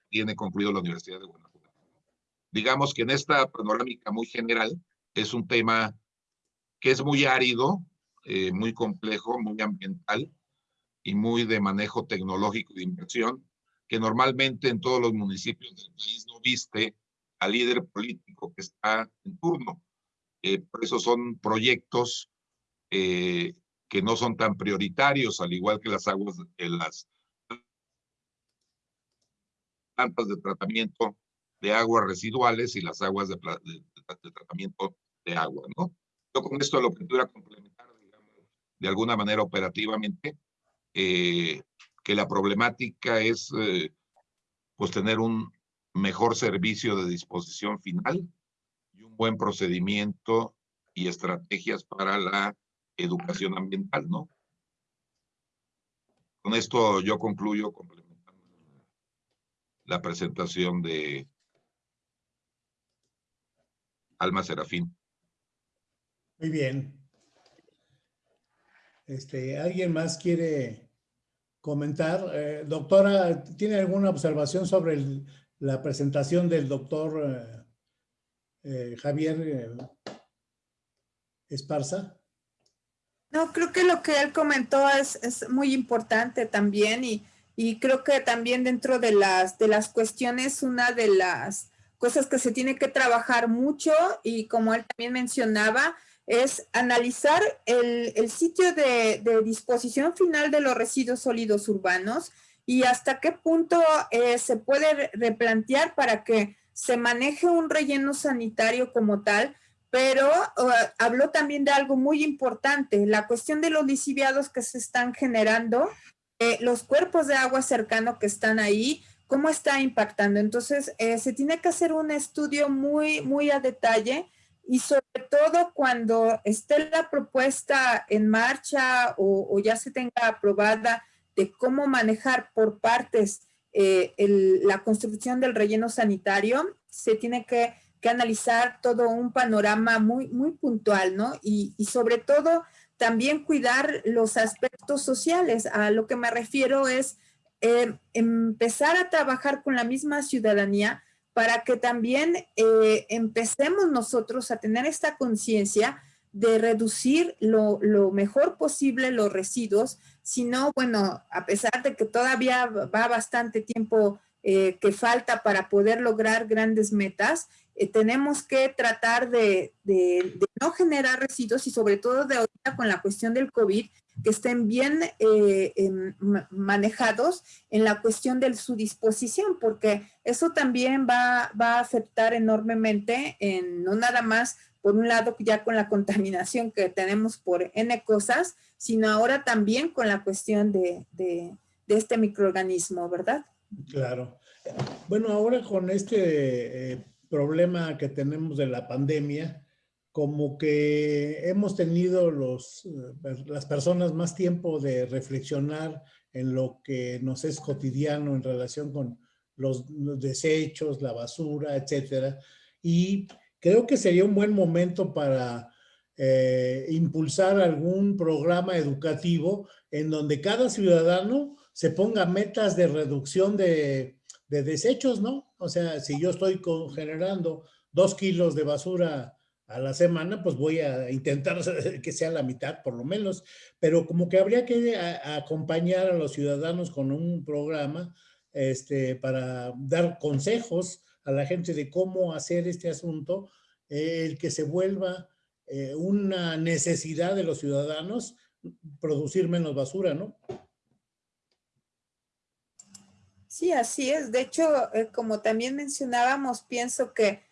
tiene concluido la Universidad de Guanajuato. Digamos que en esta panorámica muy general es un tema que es muy árido, eh, muy complejo, muy ambiental y muy de manejo tecnológico de inversión, que normalmente en todos los municipios del país no viste al líder político que está en turno. Eh, por eso son proyectos eh, que no son tan prioritarios, al igual que las aguas, en las plantas de tratamiento de aguas residuales y las aguas de, tratamiento de agua, ¿no? Yo con esto lo que tuviera complementar, digamos, de alguna manera operativamente, eh, que la problemática es, pues, tener un mejor servicio de disposición final, buen procedimiento y estrategias para la educación ambiental, ¿no? Con esto yo concluyo complementando la presentación de Alma Serafín. Muy bien. Este, ¿Alguien más quiere comentar? Eh, doctora, ¿tiene alguna observación sobre la presentación del doctor eh, eh, Javier Esparza. No, creo que lo que él comentó es, es muy importante también y, y, creo que también dentro de las, de las cuestiones, una de las cosas que se tiene que trabajar mucho y como él también mencionaba, es analizar el, el sitio de, disposición final de los residuos sólidos urbanos y hasta qué punto eh, se puede replantear para que se maneje un relleno sanitario como tal, pero habló también de algo muy importante, la cuestión de los lisiviados que se están generando, eh, los cuerpos de agua cercano que están ahí, cómo está impactando. Entonces, eh, se tiene que hacer un estudio muy, muy a detalle y sobre todo cuando esté la propuesta en marcha o, o ya se tenga aprobada de cómo manejar por partes eh, la construcción del relleno sanitario, se tiene que, analizar todo un panorama muy, muy puntual, ¿no? Y, sobre todo también cuidar los aspectos sociales. A lo que me refiero es eh, empezar a trabajar con la misma ciudadanía para que también eh, empecemos nosotros a tener esta conciencia de reducir lo, mejor posible los residuos, sino, bueno, a pesar de que todavía va bastante tiempo eh, que falta para poder lograr grandes metas, eh, tenemos que tratar de, no generar residuos y sobre todo de ahorita con la cuestión del COVID, que estén bien eh, manejados en la cuestión de su disposición, porque eso también va, va a afectar enormemente en no nada más por un lado ya con la contaminación que tenemos por N cosas, sino ahora también con la cuestión de, este microorganismo, ¿verdad? Claro. Bueno, ahora con este eh, problema que tenemos de la pandemia, como que hemos tenido los, eh, las personas más tiempo de reflexionar en lo que nos es cotidiano en relación con los, desechos, la basura, etcétera. Y creo que sería un buen momento para eh, impulsar algún programa educativo en donde cada ciudadano se ponga metas de reducción de, desechos, ¿no? O sea, si yo estoy generando dos kilos de basura a la semana, pues voy a intentar que sea la mitad por lo menos, pero como que habría que acompañar a los ciudadanos con un programa este, para dar consejos a la gente de cómo hacer este asunto, eh, el que se vuelva eh, una necesidad de los ciudadanos producir menos basura, ¿no? Sí, así es. De hecho, eh, como también mencionábamos, pienso que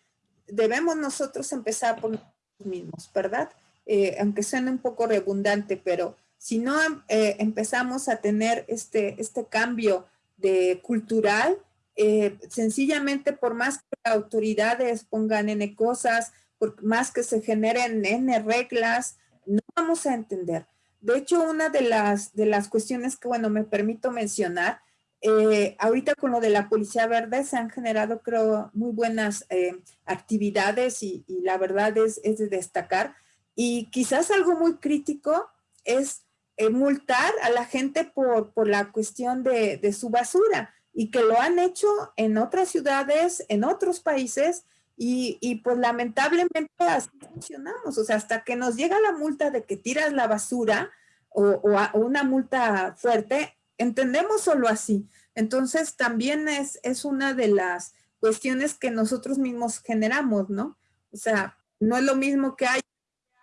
debemos nosotros empezar por nosotros mismos, ¿verdad? Eh, aunque suene un poco redundante, pero si no eh, empezamos a tener este, este cambio de cultural, eh, sencillamente por más que autoridades pongan N cosas, por más que se generen N reglas, no vamos a entender. De hecho, una de las, de las cuestiones que, bueno, me permito mencionar eh, ahorita con lo de la Policía Verde se han generado, creo, muy buenas eh, actividades y, la verdad es, es, de destacar. Y quizás algo muy crítico es eh, multar a la gente por, por la cuestión de, de, su basura y que lo han hecho en otras ciudades, en otros países y, y pues lamentablemente así funcionamos. O sea, hasta que nos llega la multa de que tiras la basura o, o una multa fuerte, entendemos solo así. Entonces también es, es una de las cuestiones que nosotros mismos generamos, ¿no? O sea, no es lo mismo que hay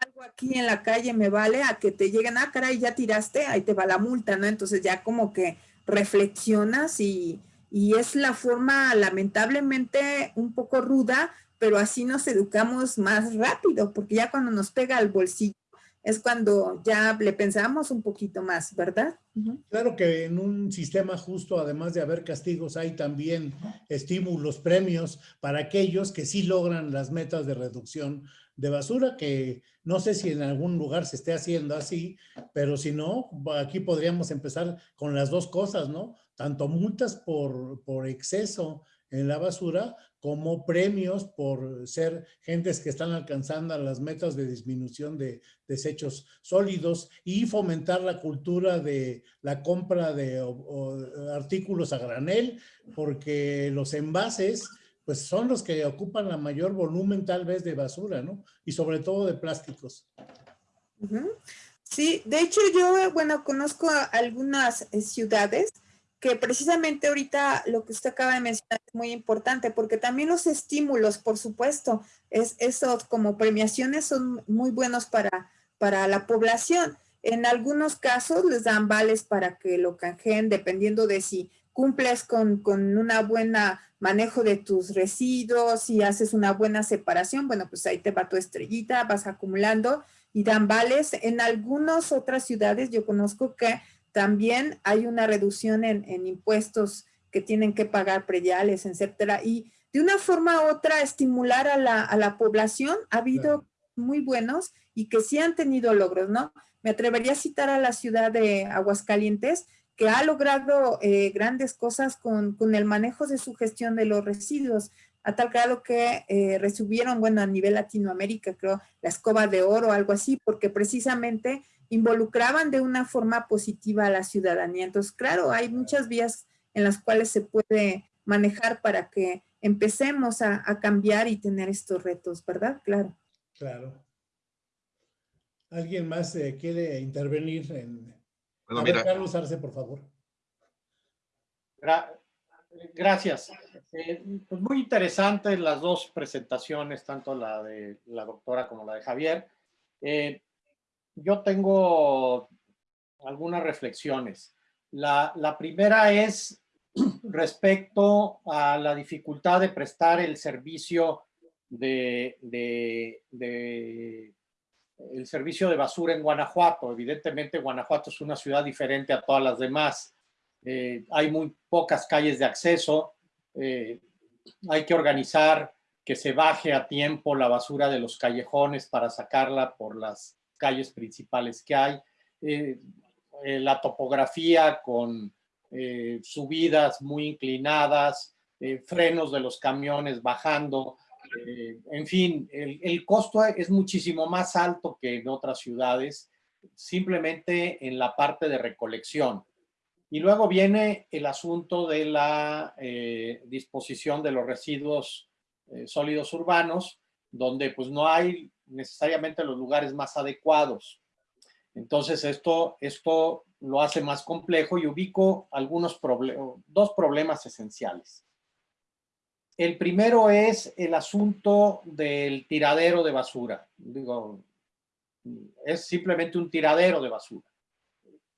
algo aquí en la calle me vale a que te lleguen, ah, caray, ya tiraste, ahí te va la multa, ¿no? Entonces ya como que reflexionas y, y es la forma lamentablemente un poco ruda, pero así nos educamos más rápido, porque ya cuando nos pega al bolsillo es cuando ya le pensamos un poquito más, ¿verdad? Claro que en un sistema justo, además de haber castigos, hay también estímulos, premios para aquellos que sí logran las metas de reducción de basura, que no sé si en algún lugar se esté haciendo así, pero si no, aquí podríamos empezar con las dos cosas, ¿no? Tanto multas por, por exceso en la basura como premios por ser gentes que están alcanzando las metas de disminución de desechos sólidos y fomentar la cultura de la compra de artículos a granel, porque los envases pues son los que ocupan la mayor volumen tal vez de basura, ¿no? Y sobre todo de plásticos. Sí, de hecho yo, bueno, conozco algunas eh, ciudades que precisamente ahorita lo que usted acaba de mencionar es muy importante, porque también los estímulos, por supuesto, es, eso como premiaciones son muy buenos para, para la población. En algunos casos les dan vales para que lo canjeen, dependiendo de si cumples con, con una buena manejo de tus residuos y haces una buena separación, bueno, pues ahí te va tu estrellita, vas acumulando y dan vales. En algunas otras ciudades yo conozco que también hay una reducción en, impuestos que tienen que pagar prediales, etcétera. Y de una forma u otra estimular a la, población. Ha habido muy buenos y que sí han tenido logros, ¿no? Me atrevería a citar a la ciudad de Aguascalientes, que ha logrado eh, grandes cosas con, el manejo de su gestión de los residuos, a tal grado que eh, recibieron, bueno, a nivel Latinoamérica, creo, la escoba de oro, algo así, porque precisamente involucraban de una forma positiva a la ciudadanía. Entonces, claro, hay muchas vías en las cuales se puede manejar para que empecemos a, cambiar y tener estos retos, ¿verdad? Claro. Claro. ¿Alguien más eh, quiere intervenir? En... Bueno, mira. Carlos Arce, por favor. gracias. Eh, pues muy interesantes las dos presentaciones, tanto la de la doctora como la de Javier. Eh, yo tengo algunas reflexiones. La, la, primera es respecto a la dificultad de prestar el servicio de, de, el servicio de basura en Guanajuato. Evidentemente Guanajuato es una ciudad diferente a todas las demás. Eh, hay muy pocas calles de acceso. Eh, hay que organizar que se baje a tiempo la basura de los callejones para sacarla por las calles principales que hay, eh, eh, la topografía con eh, subidas muy inclinadas, frenos de los camiones bajando, en fin, el, el, costo es muchísimo más alto que en otras ciudades, simplemente en la parte de recolección. Y luego viene el asunto de la disposición de los residuos sólidos urbanos, donde pues no hay necesariamente los lugares más adecuados. Entonces esto, esto lo hace más complejo y ubico algunos dos problemas esenciales. El primero es el asunto del tiradero de basura. Digo, es simplemente un tiradero de basura.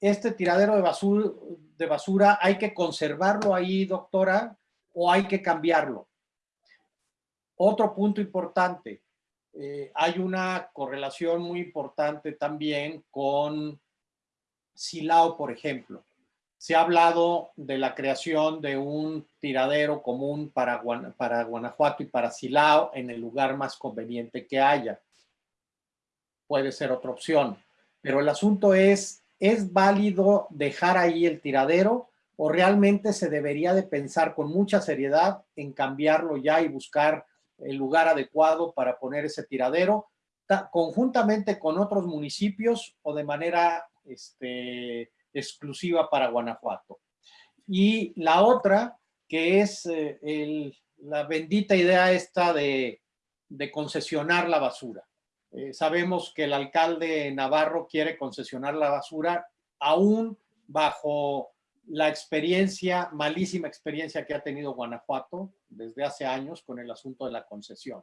Este tiradero de basura, de basura hay que conservarlo ahí, doctora, o hay que cambiarlo. Otro punto importante, eh, hay una correlación muy importante también con Silao, por ejemplo. Se ha hablado de la creación de un tiradero común para, para Guanajuato y para Silao en el lugar más conveniente que haya. Puede ser otra opción. Pero el asunto es, ¿es válido dejar ahí el tiradero o realmente se debería de pensar con mucha seriedad en cambiarlo ya y buscar el lugar adecuado para poner ese tiradero, conjuntamente con otros municipios o de manera este, exclusiva para Guanajuato. Y la otra, que es eh, la bendita idea esta de, concesionar la basura. Eh, sabemos que el alcalde Navarro quiere concesionar la basura aún bajo la experiencia, malísima experiencia que ha tenido Guanajuato desde hace años con el asunto de la concesión.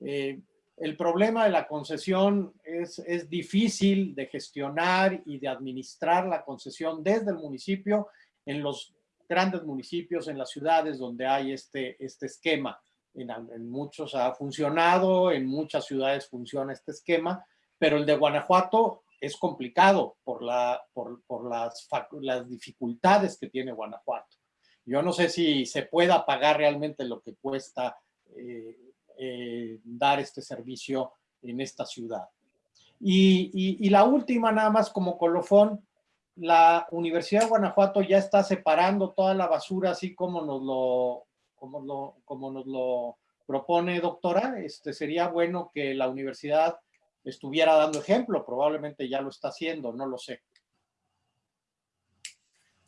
Eh, el problema de la concesión es, es, difícil de gestionar y de administrar la concesión desde el municipio en los grandes municipios, en las ciudades donde hay este, este esquema. En, en muchos ha funcionado, en muchas ciudades funciona este esquema, pero el de Guanajuato es complicado por, la, por, por las, las, dificultades que tiene Guanajuato. Yo no sé si se pueda pagar realmente lo que cuesta eh, eh, dar este servicio en esta ciudad. Y, y, y, la última, nada más como colofón, la Universidad de Guanajuato ya está separando toda la basura así como nos lo, como lo, como nos lo propone, doctora. Este, sería bueno que la universidad estuviera dando ejemplo, probablemente ya lo está haciendo, no lo sé.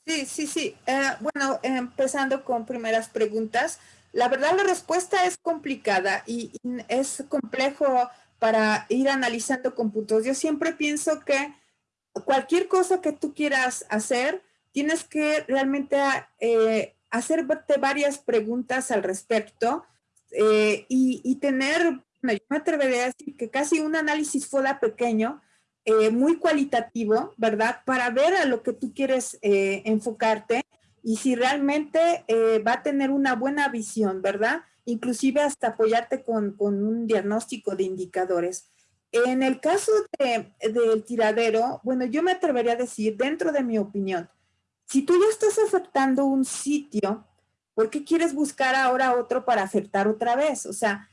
Sí, sí, sí. Eh, bueno, empezando con primeras preguntas, la verdad la respuesta es complicada y, es complejo para ir analizando con puntos. Yo siempre pienso que cualquier cosa que tú quieras hacer, tienes que realmente eh, hacerte varias preguntas al respecto eh, y, y, tener yo me atrevería a decir que casi un análisis FODA pequeño, eh, muy cualitativo, ¿verdad? Para ver a lo que tú quieres eh, enfocarte y si realmente eh, va a tener una buena visión, ¿verdad? Inclusive hasta apoyarte con, con un diagnóstico de indicadores. En el caso de, del tiradero, bueno, yo me atrevería a decir, dentro de mi opinión, si tú ya estás afectando un sitio, ¿por qué quieres buscar ahora otro para afectar otra vez? O sea,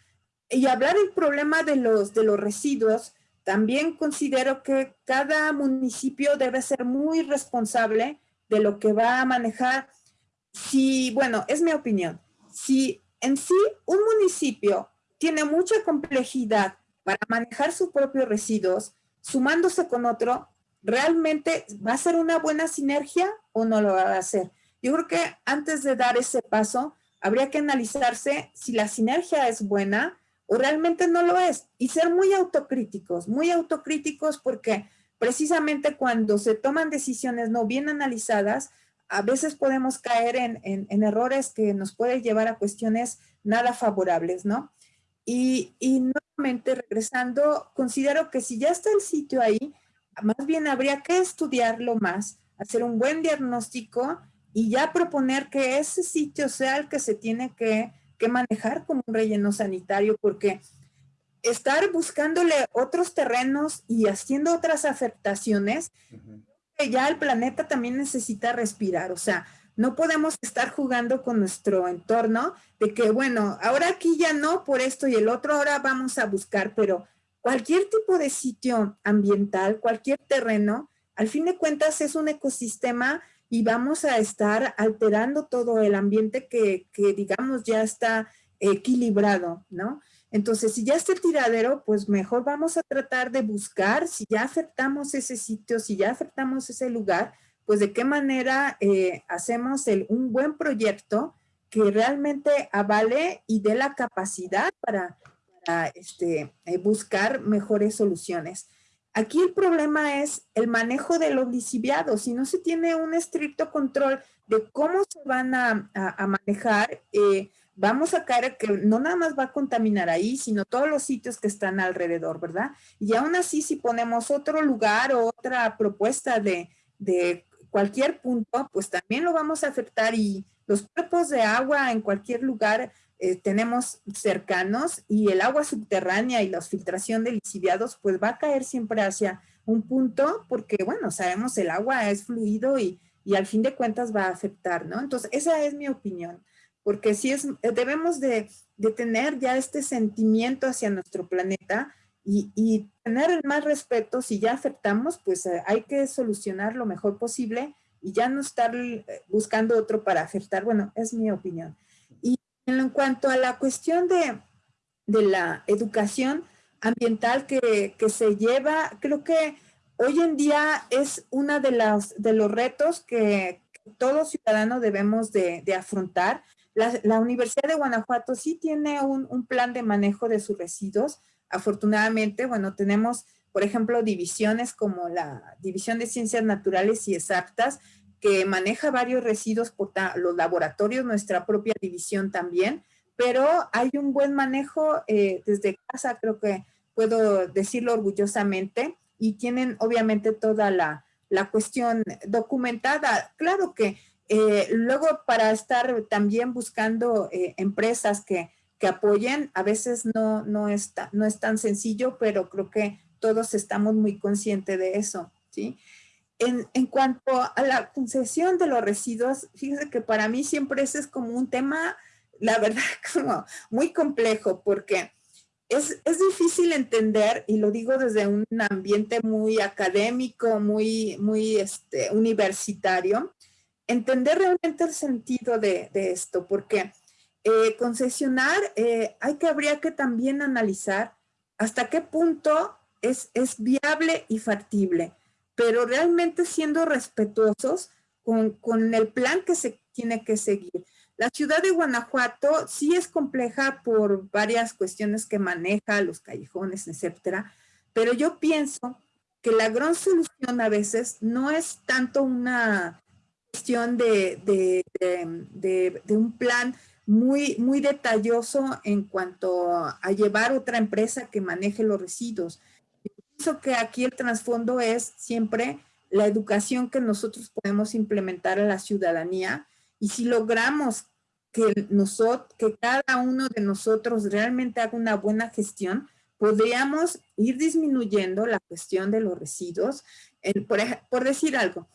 y hablar del problema de los, de los residuos, también considero que cada municipio debe ser muy responsable de lo que va a manejar. Si, bueno, es mi opinión, si en sí un municipio tiene mucha complejidad para manejar sus propios residuos, sumándose con otro, ¿realmente va a ser una buena sinergia o no lo va a hacer? Yo creo que antes de dar ese paso, habría que analizarse si la sinergia es buena o realmente no lo es. Y ser muy autocríticos, muy autocríticos porque precisamente cuando se toman decisiones no bien analizadas, a veces podemos caer en, errores que nos pueden llevar a cuestiones nada favorables, ¿no? Y, y nuevamente regresando, considero que si ya está el sitio ahí, más bien habría que estudiarlo más, hacer un buen diagnóstico y ya proponer que ese sitio sea el que se tiene que que manejar como un relleno sanitario porque estar buscándole otros terrenos y haciendo otras afectaciones, que ya el planeta también necesita respirar, o sea, no podemos estar jugando con nuestro entorno de que, bueno, ahora aquí ya no por esto y el otro ahora vamos a buscar, pero cualquier tipo de sitio ambiental, cualquier terreno, al fin de cuentas es un ecosistema y vamos a estar alterando todo el ambiente que, digamos ya está equilibrado, ¿no? Entonces, si ya está el tiradero, pues mejor vamos a tratar de buscar, si ya afectamos ese sitio, si ya afectamos ese lugar, pues de qué manera eh, hacemos el, un buen proyecto que realmente avale y dé la capacidad para, para este, eh, buscar mejores soluciones. Aquí el problema es el manejo de los lisiviados. Si no se tiene un estricto control de cómo se van a, manejar, eh, vamos a caer que no nada más va a contaminar ahí, sino todos los sitios que están alrededor, ¿verdad? Y aún así, si ponemos otro lugar o otra propuesta de, de cualquier punto, pues también lo vamos a afectar y los cuerpos de agua en cualquier lugar eh, tenemos cercanos y el agua subterránea y la filtración de lisiviados pues va a caer siempre hacia un punto porque bueno, sabemos el agua es fluido y, y al fin de cuentas va a afectar, ¿no? Entonces esa es mi opinión, porque si es, debemos de, de tener ya este sentimiento hacia nuestro planeta y, y, tener más respeto, si ya afectamos, pues eh, hay que solucionar lo mejor posible y ya no estar eh, buscando otro para afectar. Bueno, es mi opinión. En cuanto a la cuestión de, la educación ambiental que, se lleva, creo que hoy en día es uno de, de los retos que todo ciudadano debemos de, afrontar. La, Universidad de Guanajuato sí tiene un, un, plan de manejo de sus residuos. Afortunadamente, bueno, tenemos, por ejemplo, divisiones como la División de Ciencias Naturales y Exactas, que maneja varios residuos por los laboratorios, nuestra propia división también, pero hay un buen manejo eh, desde casa, creo que puedo decirlo orgullosamente, y tienen obviamente toda la, la cuestión documentada. Claro que eh, luego para estar también buscando eh, empresas que, que, apoyen, a veces no, no, está, no es tan sencillo, pero creo que todos estamos muy conscientes de eso, ¿sí? En, cuanto a la concesión de los residuos, fíjese que para mí siempre ese es como un tema, la verdad, como muy complejo, porque es, difícil entender, y lo digo desde un ambiente muy académico, muy, muy este, universitario, entender realmente el sentido de, esto, porque eh, concesionar, eh, hay que, habría que también analizar hasta qué punto es, es viable y factible pero realmente siendo respetuosos con, el plan que se tiene que seguir. La ciudad de Guanajuato sí es compleja por varias cuestiones que maneja, los callejones, etcétera, pero yo pienso que la gran solución a veces no es tanto una cuestión de, de, un plan muy, muy detalloso en cuanto a llevar otra empresa que maneje los residuos, pienso que aquí el trasfondo es siempre la educación que nosotros podemos implementar a la ciudadanía y si logramos que, nosotros, que cada uno de nosotros realmente haga una buena gestión, podríamos ir disminuyendo la cuestión de los residuos. por, por, decir algo,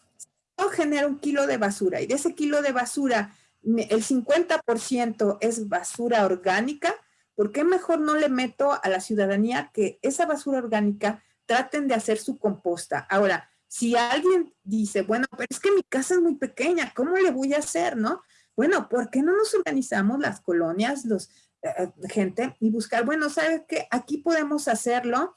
yo genero un kilo de basura y de ese kilo de basura el 50% es basura orgánica, ¿por qué mejor no le meto a la ciudadanía que esa basura orgánica traten de hacer su composta. Ahora, si alguien dice, bueno, pero es que mi casa es muy pequeña, ¿cómo le voy a hacer, no? Bueno, ¿por qué no nos organizamos las colonias, los eh, eh, gente y buscar, bueno, ¿sabe qué? Aquí podemos hacerlo,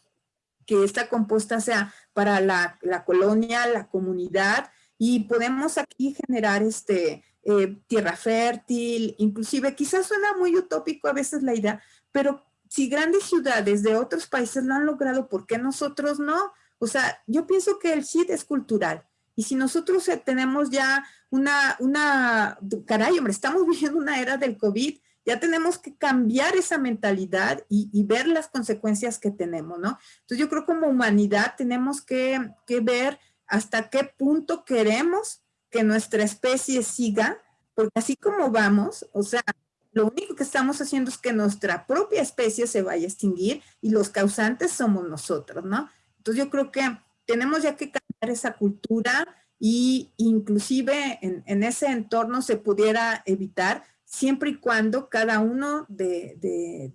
que esta composta sea para la, colonia, la comunidad, y podemos aquí generar este, eh, tierra fértil, inclusive quizás suena muy utópico a veces la idea, pero si grandes ciudades de otros países lo han logrado, ¿por qué nosotros no? O sea, yo pienso que el SID es cultural. Y si nosotros eh, tenemos ya una, una, caray, hombre, estamos viviendo una era del COVID, ya tenemos que cambiar esa mentalidad y, ver las consecuencias que tenemos, ¿no? Entonces yo creo que como humanidad tenemos que, que ver hasta qué punto queremos que nuestra especie siga, porque así como vamos, o sea, lo único que estamos haciendo es que nuestra propia especie se vaya a extinguir y los causantes somos nosotros, ¿no? Entonces yo creo que tenemos ya que cambiar esa cultura y inclusive en, ese entorno se pudiera evitar siempre y cuando cada uno de,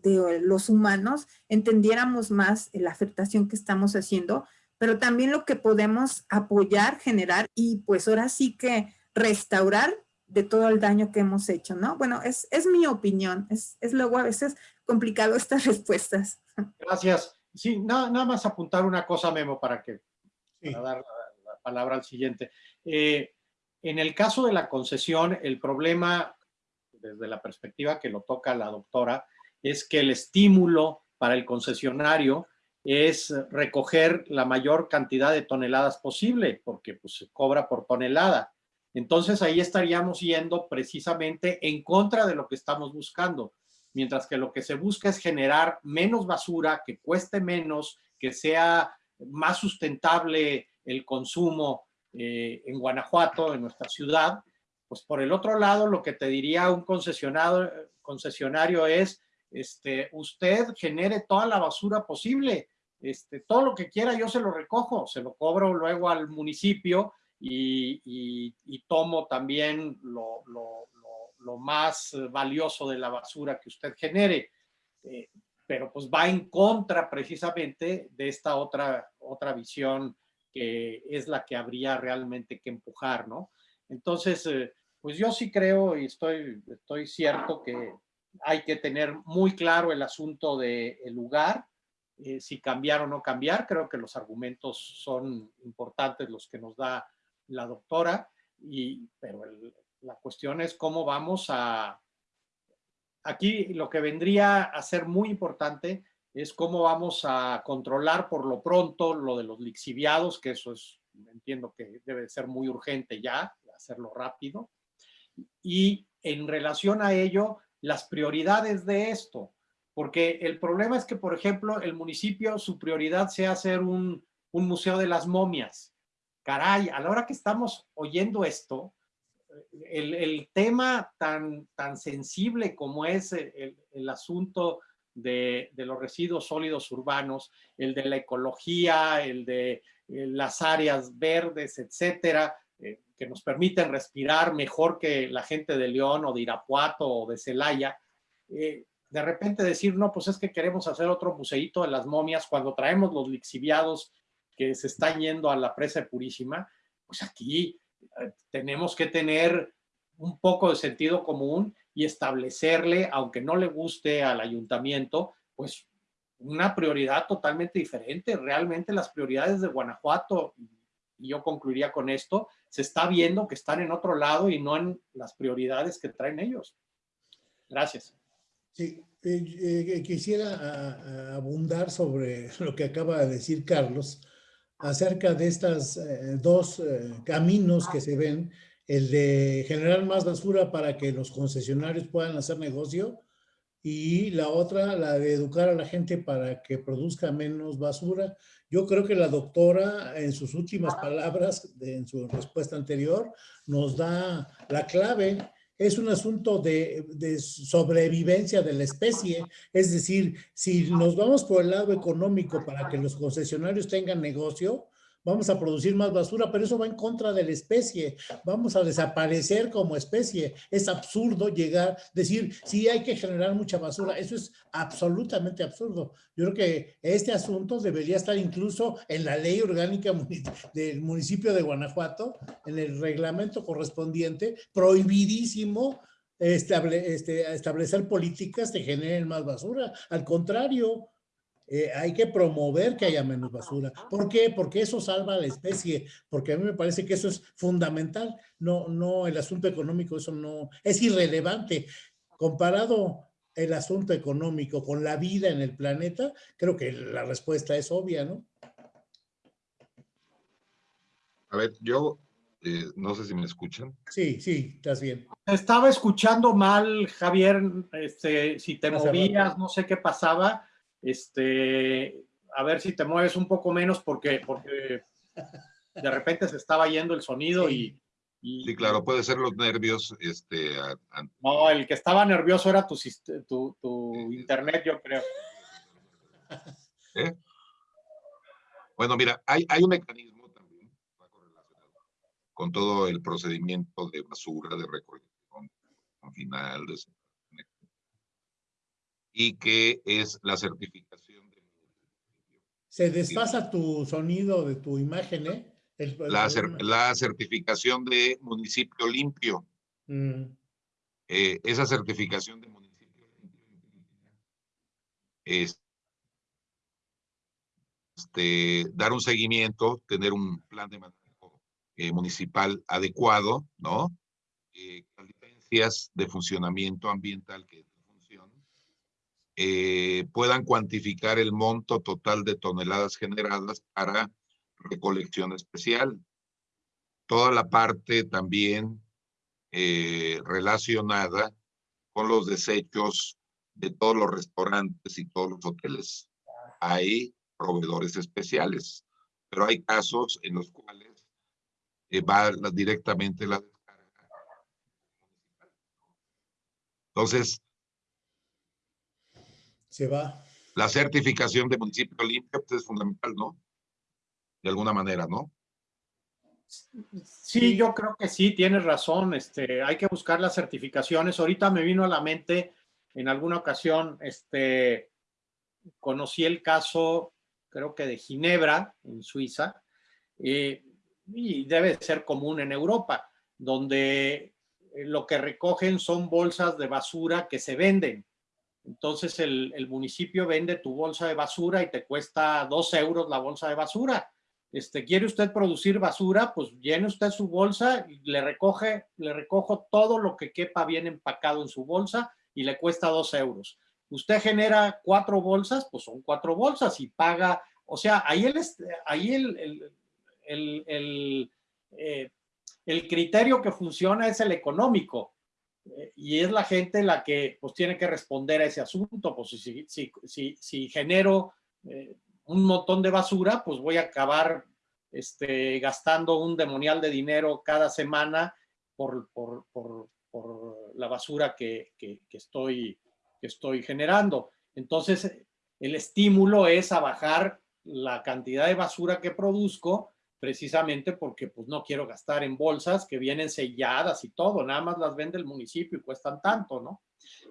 de, los humanos entendiéramos más la afectación que estamos haciendo, pero también lo que podemos apoyar, generar y pues ahora sí que restaurar de todo el daño que hemos hecho, ¿no? Bueno, es, es mi opinión, es, es, luego a veces complicado estas respuestas. Gracias. Sí, nada, nada más apuntar una cosa, Memo, para que para dar la, palabra al siguiente. Eh, en el caso de la concesión, el problema, desde la perspectiva que lo toca la doctora, es que el estímulo para el concesionario es recoger la mayor cantidad de toneladas posible, porque pues, se cobra por tonelada. Entonces ahí estaríamos yendo precisamente en contra de lo que estamos buscando, mientras que lo que se busca es generar menos basura, que cueste menos, que sea más sustentable el consumo eh, en Guanajuato, en nuestra ciudad, pues por el otro lado lo que te diría un concesionario, concesionario es, este, usted genere toda la basura posible, este, todo lo que quiera yo se lo recojo, se lo cobro luego al municipio y, tomo también lo, más valioso de la basura que usted genere. Eh, pero pues va en contra precisamente de esta otra, otra visión que es la que habría realmente que empujar, ¿no? Entonces, eh, pues yo sí creo y estoy, estoy cierto que hay que tener muy claro el asunto del lugar, eh, si cambiar o no cambiar. Creo que los argumentos son importantes los que nos da la doctora, y, pero la cuestión es cómo vamos a... Aquí lo que vendría a ser muy importante es cómo vamos a controlar por lo pronto lo de los lixiviados, que eso es, entiendo que debe ser muy urgente ya, hacerlo rápido. Y en relación a ello, las prioridades de esto, porque el problema es que, por ejemplo, el municipio, su prioridad sea hacer un, un museo de las momias. Caray, a la hora que estamos oyendo esto, el, el tema tan, tan sensible como es el, el asunto de, los residuos sólidos urbanos, el de la ecología, el de eh, las áreas verdes, etcétera, eh, que nos permiten respirar mejor que la gente de León o de Irapuato o de Celaya, eh, de repente decir, no, pues es que queremos hacer otro museíto de las momias cuando traemos los lixiviados se están yendo a la presa Purísima, pues aquí eh, tenemos que tener un poco de sentido común y establecerle, aunque no le guste al ayuntamiento, pues una prioridad totalmente diferente. Realmente las prioridades de Guanajuato, y yo concluiría con esto, se está viendo que están en otro lado y no en las prioridades que traen ellos. Gracias. Sí, eh, eh, quisiera abundar sobre lo que acaba de decir Carlos acerca de estas eh, dos caminos que se ven, el de generar más basura para que los concesionarios puedan hacer negocio y la otra, la de educar a la gente para que produzca menos basura. Yo creo que la doctora en sus últimas palabras, en su respuesta anterior, nos da la clave es un asunto de, sobrevivencia de la especie. Es decir, si nos vamos por el lado económico para que los concesionarios tengan negocio, vamos a producir más basura, pero eso va en contra de la especie. Vamos a desaparecer como especie. Es absurdo llegar, decir, sí hay que generar mucha basura. Eso es absolutamente absurdo. Yo creo que este asunto debería estar incluso en la ley orgánica del municipio de Guanajuato, en el reglamento correspondiente, prohibidísimo este, establecer políticas que generen más basura. Al contrario, eh, hay que promover que haya menos basura. ¿Por qué? Porque eso salva a la especie, porque a mí me parece que eso es fundamental. No, no, el asunto económico, eso no, es irrelevante. Comparado el asunto económico con la vida en el planeta, creo que la respuesta es obvia, ¿no? A ver, yo eh, no sé si me escuchan. Sí, sí, estás bien. Estaba escuchando mal, Javier, este, si te movías, no sé qué pasaba este, a ver si te mueves un poco menos porque, porque de repente se estaba yendo el sonido y, Sí, claro, puede ser los nervios. Este, No, el que estaba nervioso era tu, tu, tu internet, yo creo. ¿Eh? Bueno, mira, hay, hay un mecanismo también con todo el procedimiento de basura, de recolección final, de y que es la certificación. De... Se desfasa tu sonido de tu imagen, ¿eh? la, la, certificación de municipio limpio. Mm. Eh, esa certificación de municipio limpio es este, dar un seguimiento, tener un plan de manejo eh, municipal adecuado, ¿no? Eh, licencias de funcionamiento ambiental que eh, puedan cuantificar el monto total de toneladas generadas para recolección especial. Toda la parte también eh, relacionada con los desechos de todos los restaurantes y todos los hoteles. Hay proveedores especiales, pero hay casos en los cuales eh, va directamente la descarga. Entonces, se va. La certificación de municipio limpio pues, es fundamental, ¿no? De alguna manera, ¿no? Sí, yo creo que sí, tienes razón. Este, hay que buscar las certificaciones. Ahorita me vino a la mente, en alguna ocasión, este, conocí el caso, creo que de Ginebra, en Suiza, eh, y debe ser común en Europa, donde eh, lo que recogen son bolsas de basura que se venden. Entonces el, municipio vende tu bolsa de basura y te cuesta dos euros la bolsa de basura. Este, ¿Quiere usted producir basura? Pues llene usted su bolsa y le recoge, le recojo todo lo que quepa bien empacado en su bolsa y le cuesta dos euros. Usted genera cuatro bolsas, pues son cuatro bolsas y paga, o sea, ahí el, ahí el, el, el, eh, el criterio que funciona es el económico y es la gente la que pues tiene que responder a ese asunto, pues si, si, si, si genero eh, un montón de basura, pues voy a acabar este, gastando un demonial de dinero cada semana por, por, por, por la basura que, que, que, estoy, que estoy generando. Entonces, el estímulo es a bajar la cantidad de basura que produzco precisamente porque pues no quiero gastar en bolsas que vienen selladas y todo, nada más las vende el municipio y cuestan tanto, ¿no?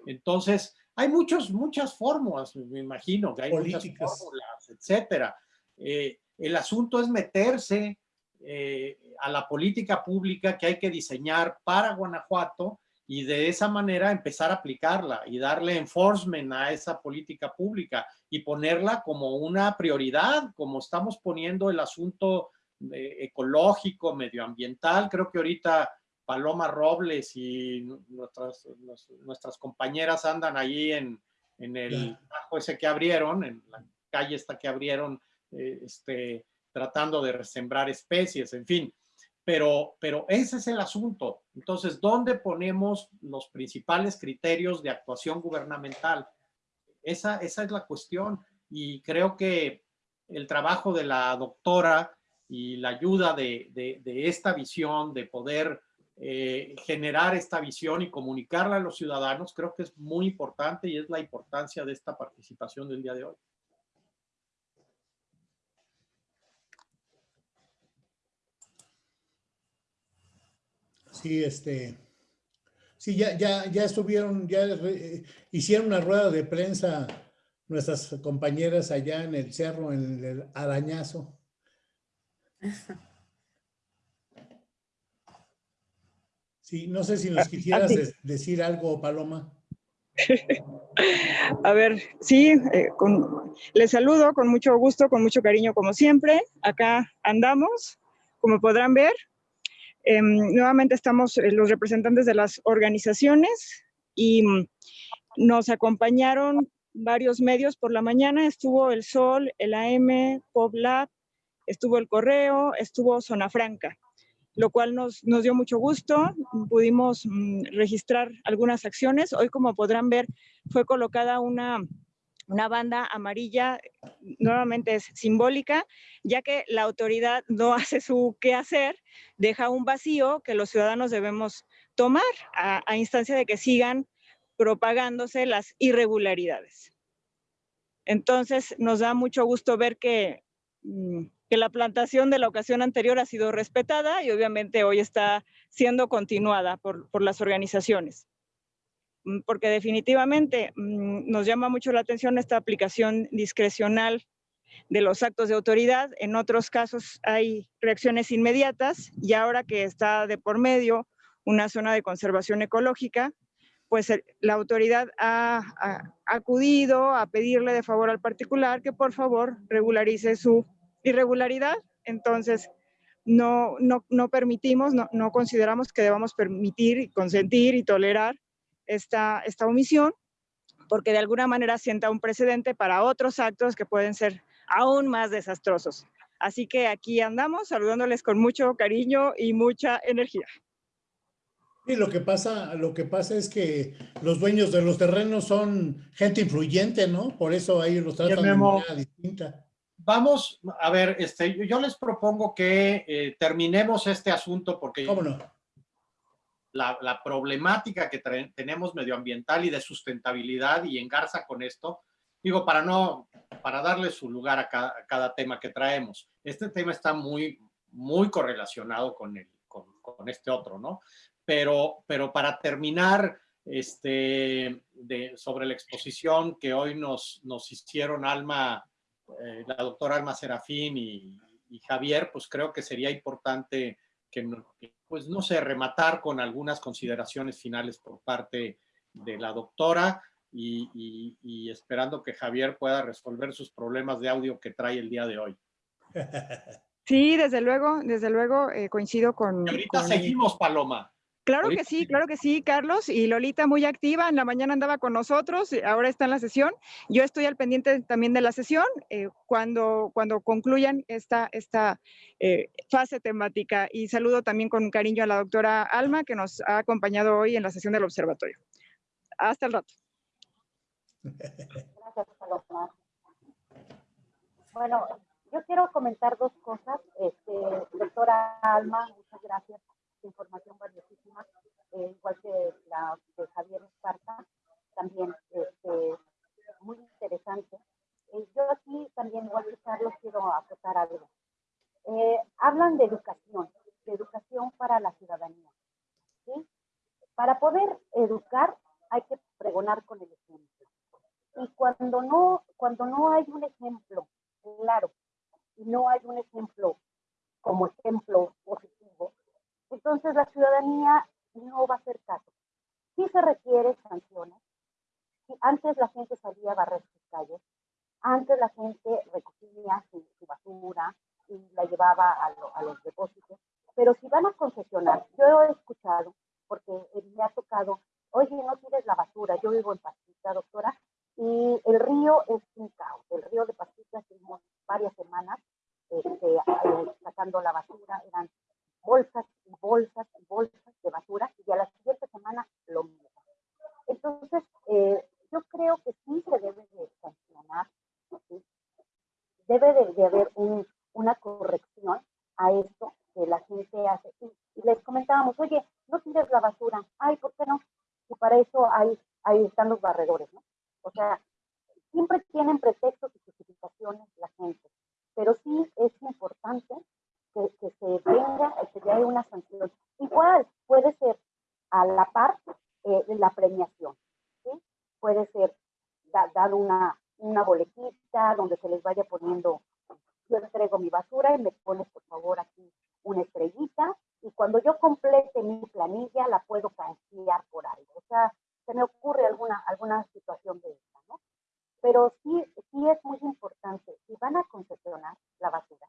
Entonces, hay muchos, muchas fórmulas, me imagino que hay muchas fórmulas, etcétera. Eh, el asunto es meterse eh, a la política pública que hay que diseñar para Guanajuato y de esa manera empezar a aplicarla y darle enforcement a esa política pública y ponerla como una prioridad, como estamos poniendo el asunto ecológico, medioambiental. Creo que ahorita Paloma Robles y nuestras, nuestras compañeras andan ahí en, en el bajo ese que abrieron, en la calle esta que abrieron, eh, este, tratando de resembrar especies, en fin. Pero, pero ese es el asunto. Entonces, ¿dónde ponemos los principales criterios de actuación gubernamental? Esa, esa es la cuestión. Y creo que el trabajo de la doctora y la ayuda de, de, esta visión, de poder eh, generar esta visión y comunicarla a los ciudadanos, creo que es muy importante y es la importancia de esta participación del día de hoy. Sí, este, sí, ya, ya, ya estuvieron, ya hicieron una rueda de prensa nuestras compañeras allá en el cerro, en el arañazo. Sí, no sé si nos quisieras decir algo, Paloma. A ver, sí, eh, con, les saludo con mucho gusto, con mucho cariño como siempre. Acá andamos, como podrán ver. Eh, nuevamente estamos eh, los representantes de las organizaciones y mm, nos acompañaron varios medios por la mañana. Estuvo El Sol, el AM, PopLab, estuvo El Correo, estuvo Zona Franca lo cual nos, nos dio mucho gusto. Pudimos mm, registrar algunas acciones. Hoy, como podrán ver, fue colocada una, una banda amarilla, nuevamente es simbólica, ya que la autoridad no hace su qué hacer, deja un vacío que los ciudadanos debemos tomar a, instancia de que sigan propagándose las irregularidades. Entonces, nos da mucho gusto ver que mm, que la plantación de la ocasión anterior ha sido respetada y obviamente hoy está siendo continuada por, por las organizaciones. Mm, porque definitivamente mm, nos llama mucho la atención esta aplicación discrecional de los actos de autoridad. En otros casos hay reacciones inmediatas y ahora que está de por medio una zona de conservación ecológica, pues la autoridad ha, acudido a pedirle de favor al particular que por favor regularice su irregularidad, entonces no, no, no permitimos, no, no, consideramos que debamos permitir, consentir y tolerar esta, esta omisión, porque de alguna manera sienta un precedente para otros actos que pueden ser aún más desastrosos. Así que aquí andamos saludándoles con mucho cariño y mucha energía. Y lo que pasa, lo que pasa es que los dueños de los terrenos son gente influyente, ¿no? Por eso ellos los tratan de manera distinta. Vamos, a ver, este, yo les propongo que eh, terminemos este asunto porque ¿Cómo no? la, la problemática que tenemos medioambiental y de sustentabilidad y engarza con esto, digo, para no, para darle su lugar a cada, a cada tema que traemos. Este tema está muy, muy correlacionado con, el, con, con este otro, ¿no? pero, pero para terminar este, de, sobre la exposición que hoy nos, nos hicieron Alma, eh, la doctora Alma Serafín y, y, Javier, pues creo que sería importante que, pues no sé, rematar con algunas consideraciones finales por parte de la doctora y, y, y esperando que Javier pueda resolver sus problemas de audio que trae el día de hoy. Sí, desde luego, desde luego eh, coincido con... Y ahorita con... seguimos, Paloma. Claro que sí, claro que sí, Carlos. Y Lolita muy activa, en la mañana andaba con nosotros, ahora está en la sesión. Yo estoy al pendiente también de la sesión eh, cuando, cuando concluyan esta, esta eh, fase temática. Y saludo también con cariño a la doctora Alma, que nos ha acompañado hoy en la sesión del observatorio. Hasta el rato. Gracias, Paloma. Bueno, yo quiero comentar dos cosas. Este, doctora Alma, muchas gracias información valiosísima, eh, igual que la de Javier Esparta, también este, muy interesante. Eh, yo aquí también, igual que Carlos, quiero aportar algo. Eh, hablan de educación, de educación para la ciudadanía. ¿sí? Para poder educar hay que pregonar con el ejemplo. Y cuando no, cuando no hay un ejemplo claro y no hay un ejemplo como ejemplo positivo, entonces la ciudadanía no va a hacer caso. Sí se requiere sanciones. antes la gente salía a barrer sus calles, antes la gente recogía su, basura y la llevaba a, los depósitos, pero si van a concesionar, yo he escuchado, porque me ha tocado, oye, no tires la basura, yo vivo en Pastita, doctora, y el río es un caos, el río de Pastita estuvimos varias semanas este, eh, sacando la basura, eran bolsas y bolsas y bolsas de basura y a la siguiente semana lo mismo. Entonces, eh, yo creo que sí se debe de sancionar, ¿sí? debe de, de haber un, una corrección a esto que la gente hace. Y, y, les comentábamos, oye, no tires la basura. Ay, ¿por qué no? Y para eso hay, ahí están los barredores, ¿no? O sea, siempre tienen pretextos y justificaciones la gente. Pero sí es importante que, que se tenga, que ya hay una sanción. Igual puede ser a la par eh, la premiación, ¿sí? Puede ser da, dar una, una boletita donde se les vaya poniendo, yo entrego mi basura y me pones por favor aquí una estrellita y cuando yo complete mi planilla la puedo canjear por algo. O sea, se me ocurre alguna, alguna situación de esta, ¿no? Pero sí, sí es muy importante, si van a concesionar la basura,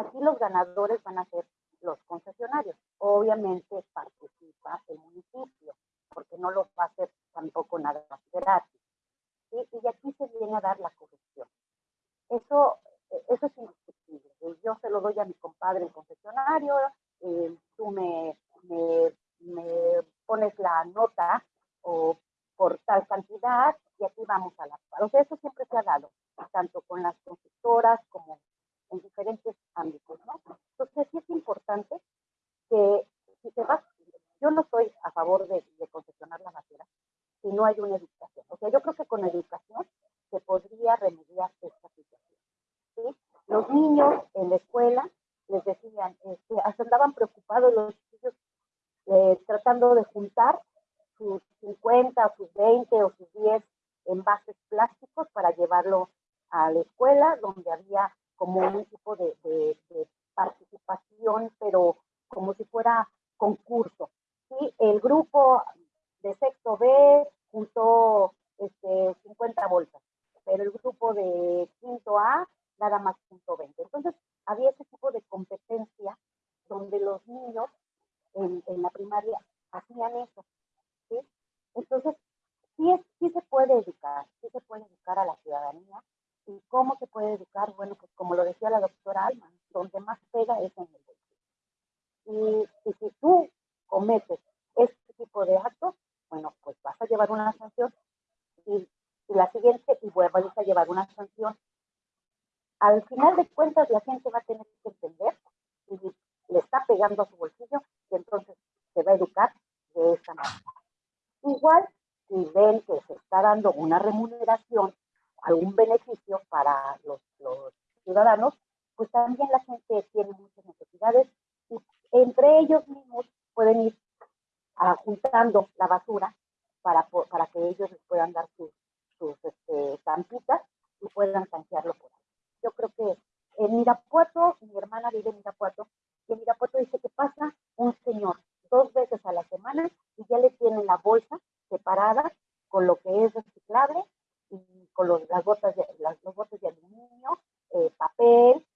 Aquí los ganadores van a ser los concesionarios. Obviamente participa el municipio, porque no lo va a hacer tampoco nada más gratis. ¿sí? Y aquí se viene a dar la corrupción. Eso, eso es indiscutible. Yo se lo doy a mi compadre el concesionario, eh, tú me, me, pones la nota o por tal cantidad y aquí vamos a la. O sea, eso siempre se ha dado, tanto con las constructoras como en diferentes ámbitos, ¿no? Entonces sí es importante que si se va, yo no estoy a favor de, de concesionar la basura si no hay una educación. O sea, yo creo que con educación se podría remediar esta situación. ¿sí? Los niños en la escuela les decían, este, hasta andaban preocupados los niños eh, tratando de juntar sus 50 sus 20 o sus 10 envases plásticos para llevarlo a la escuela donde había como un tipo de, de, de participación, pero como si fuera concurso. ¿sí? El grupo de sexto B juntó este, 50 bolsas, pero el grupo de quinto A nada más punto 20. Entonces, había ese tipo de competencia donde los niños en, en la primaria hacían eso. ¿sí? Entonces, sí, es, sí se puede educar, sí se puede educar a la ciudadanía. ¿Y cómo se puede educar? Bueno, pues como lo decía la doctora Alma, donde más pega es en el bolsillo. Y, y si tú cometes este tipo de actos, bueno, pues vas a llevar una sanción y, y la siguiente y vuelvas a llevar una sanción. Al final de cuentas, la gente va a tener que entender y le está pegando a su bolsillo y entonces se va a educar de esta manera. Igual, si ven que se está dando una remuneración, algún beneficio para los, los ciudadanos, pues también la gente tiene muchas necesidades y entre ellos mismos pueden ir ah, juntando la basura para, para que ellos les puedan dar sus, sus este, y puedan canjearlo por ahí. Yo creo que en Irapuato, mi hermana vive en Irapuato, y en Irapuato dice que pasa un señor dos veces a la semana y ya le tienen la bolsa separada con lo que es reciclable y con los, las botas de, las, los botes de aluminio, eh, papel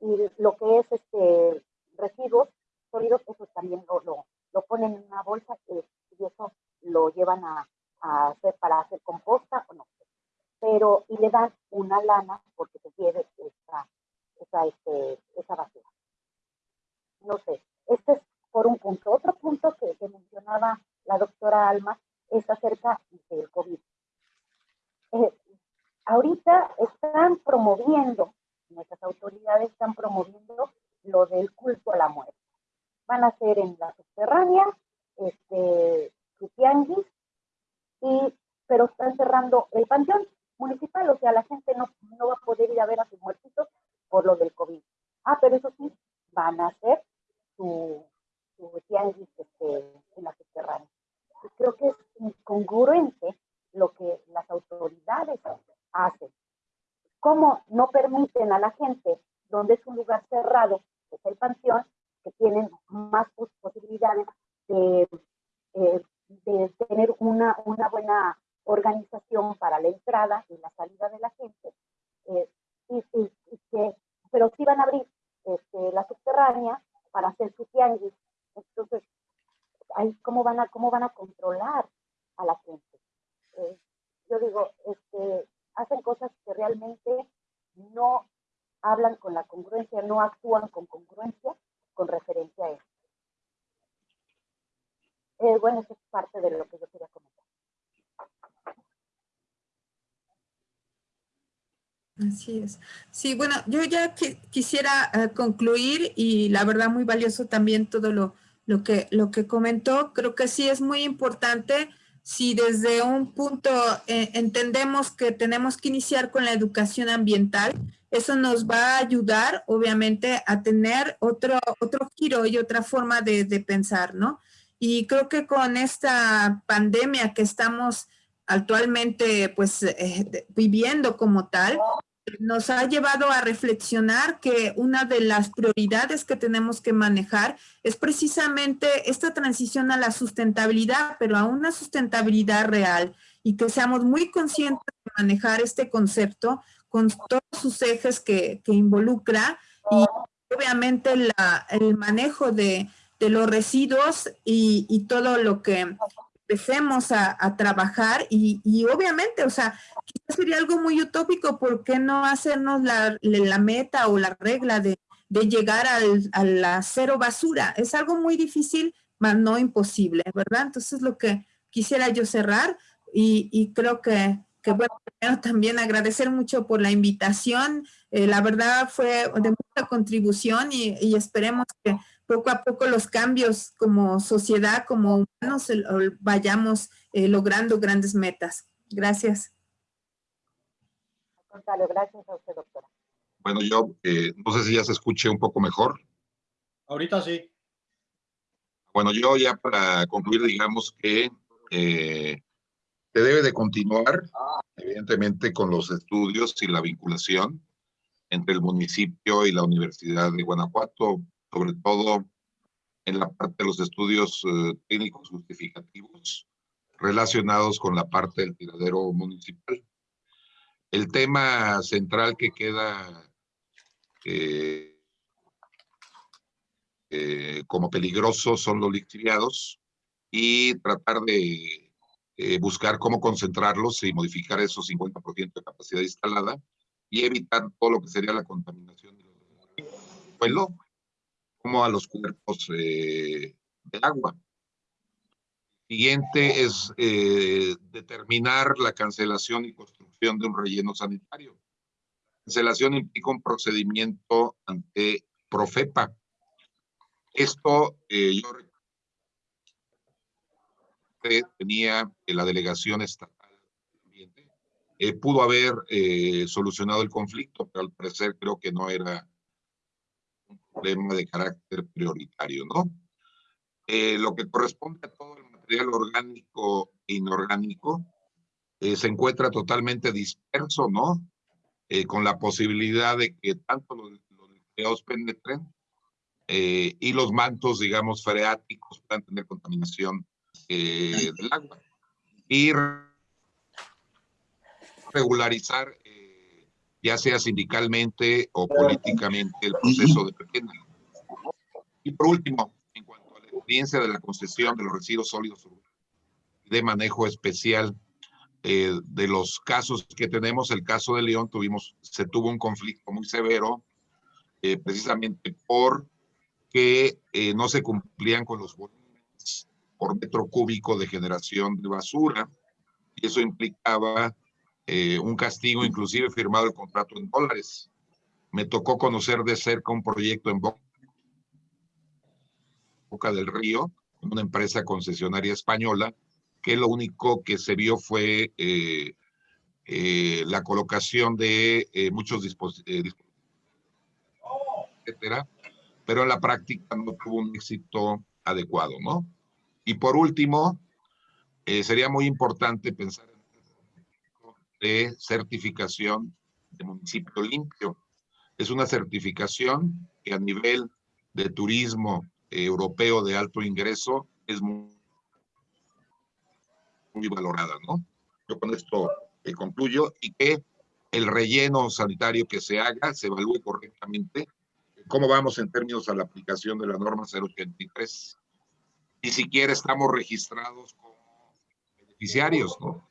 y lo que es este residuos sólidos, eso también lo, lo, lo ponen en una bolsa eh, y eso lo llevan a, a hacer para hacer composta o no. Pero, y le dan una lana porque se lleve esa, esa, este, esa basura. No sé, este es por un punto. Otro punto que, que mencionaba la doctora Alma es acerca del COVID. Eh, ahorita están promoviendo, nuestras autoridades están promoviendo lo del culto a la muerte. Van a hacer en la subterránea, este, tianguis, y, pero están cerrando el panteón municipal, o sea, la gente no, no va a poder ir a ver a sus muertitos por lo del COVID. Ah, pero eso sí, van a hacer su, su tianguis este, en la subterránea. Creo que es incongruente lo que las autoridades hacen. ¿Cómo no permiten a la gente, donde es un lugar cerrado, que es el panteón, que tienen más pos- posibilidades de, eh, de tener una, una buena organización para la entrada y la salida de la gente? eh, y, que, pero sí van a abrir este, la subterránea para hacer su tianguis. Entonces, cómo van a, cómo van a controlar a la gente. Eh, yo digo, este, hacen cosas que realmente no hablan con la congruencia, no actúan con congruencia con referencia a eso. Eh, bueno, eso es parte de lo que yo quería comentar. Así es. Sí, bueno, yo ya qui- quisiera eh, concluir y la verdad muy valioso también todo lo, lo, que, lo que comentó. Creo que sí es muy importante si desde un punto eh, entendemos que tenemos que iniciar con la educación ambiental, eso nos va a ayudar obviamente a tener otro, otro giro y otra forma de, de pensar, ¿no? Y creo que con esta pandemia que estamos actualmente pues eh, viviendo como tal, nos ha llevado a reflexionar que una de las prioridades que tenemos que manejar es precisamente esta transición a la sustentabilidad, pero a una sustentabilidad real y que seamos muy conscientes de manejar este concepto con todos sus ejes que, que involucra y obviamente el manejo de, de los residuos y, y todo lo que empecemos a, a trabajar y, y obviamente, o sea, quizás sería algo muy utópico, ¿por qué no hacernos la, la meta o la regla de, de llegar al, a la cero basura? Es algo muy difícil, mas no imposible, ¿verdad? Entonces lo que quisiera yo cerrar y, y creo que, que bueno, primero también agradecer mucho por la invitación, eh, la verdad fue de mucha contribución y, y esperemos que poco a poco los cambios como sociedad, como humanos, vayamos eh, logrando grandes metas. Gracias. Al contrario, gracias a usted, doctora. Bueno, yo eh, no sé si ya se escuche un poco mejor. Ahorita sí. Bueno, yo ya para concluir, digamos que eh, se debe de continuar, evidentemente, con los estudios y la vinculación entre el municipio y la Universidad de Guanajuato, sobre todo en la parte de los estudios eh, técnicos justificativos relacionados con la parte del tiradero municipal. El tema central que queda eh, eh, como peligrosos son los lixiviados y tratar de eh, buscar cómo concentrarlos y modificar esos 50% de capacidad instalada y evitar todo lo que sería la contaminación del suelo, como a los cuerpos eh, de agua. Siguiente es eh, determinar la cancelación y construcción de un relleno sanitario. Cancelación implica un procedimiento ante Profepa. Esto eh, yo tenía la delegación estatal eh, pudo haber eh, solucionado el conflicto, pero al parecer creo que no era problema de carácter prioritario, ¿no? Eh, lo que corresponde a todo el material orgánico e inorgánico se encuentra totalmente disperso, ¿no? con la posibilidad de que tanto los, los penetren y los mantos, digamos, freáticos puedan tener contaminación del agua. Y regularizar, eh, ya sea sindicalmente o políticamente, el proceso de. Y por último, en cuanto a la experiencia de la concesión de los residuos sólidos de manejo especial eh, de los casos que tenemos, el caso de León, tuvimos, se tuvo un conflicto muy severo, eh, precisamente por que no se cumplían con los volúmenes por metro cúbico de generación de basura, y eso implicaba eh, un castigo, inclusive firmado el contrato en dólares. Me tocó conocer de cerca un proyecto en Boca del Río, una empresa concesionaria española, que lo único que se vio fue eh, eh, la colocación de muchos dispositivos, etcétera, pero en la práctica no tuvo un éxito adecuado, ¿no? Y por último, sería muy importante pensar de certificación de municipio limpio. Es una certificación que a nivel de turismo europeo de alto ingreso es muy, valorada, ¿no? Yo con esto eh, concluyo y que el relleno sanitario que se haga se evalúe correctamente cómo vamos en términos a la aplicación de la norma 083. Ni siquiera estamos registrados como beneficiarios, ¿no?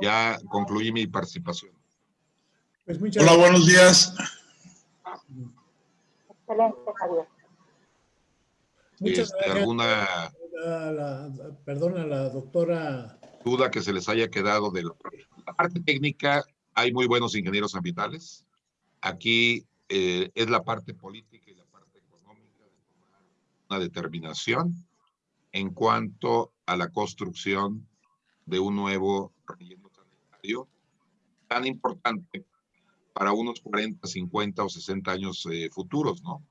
Ya concluí mi participación. Pues Hola, buenos días. Excelente, Javier. Muchas este, gracias. ¿Alguna perdona, la doctora. Duda que se les haya quedado de la, parte técnica, hay muy buenos ingenieros ambientales. Aquí eh, es la parte política y la parte económica de tomar una determinación en cuanto a la construcción de un nuevo relleno tan importante para unos 40, 50 o 60 años eh, futuros, ¿no?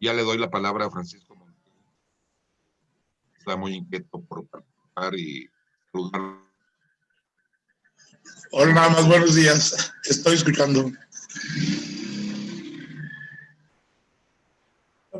Ya le doy la palabra a Francisco Montiel. Está muy inquieto por participar y saludar. Hola, nada más, buenos días. Estoy escuchando.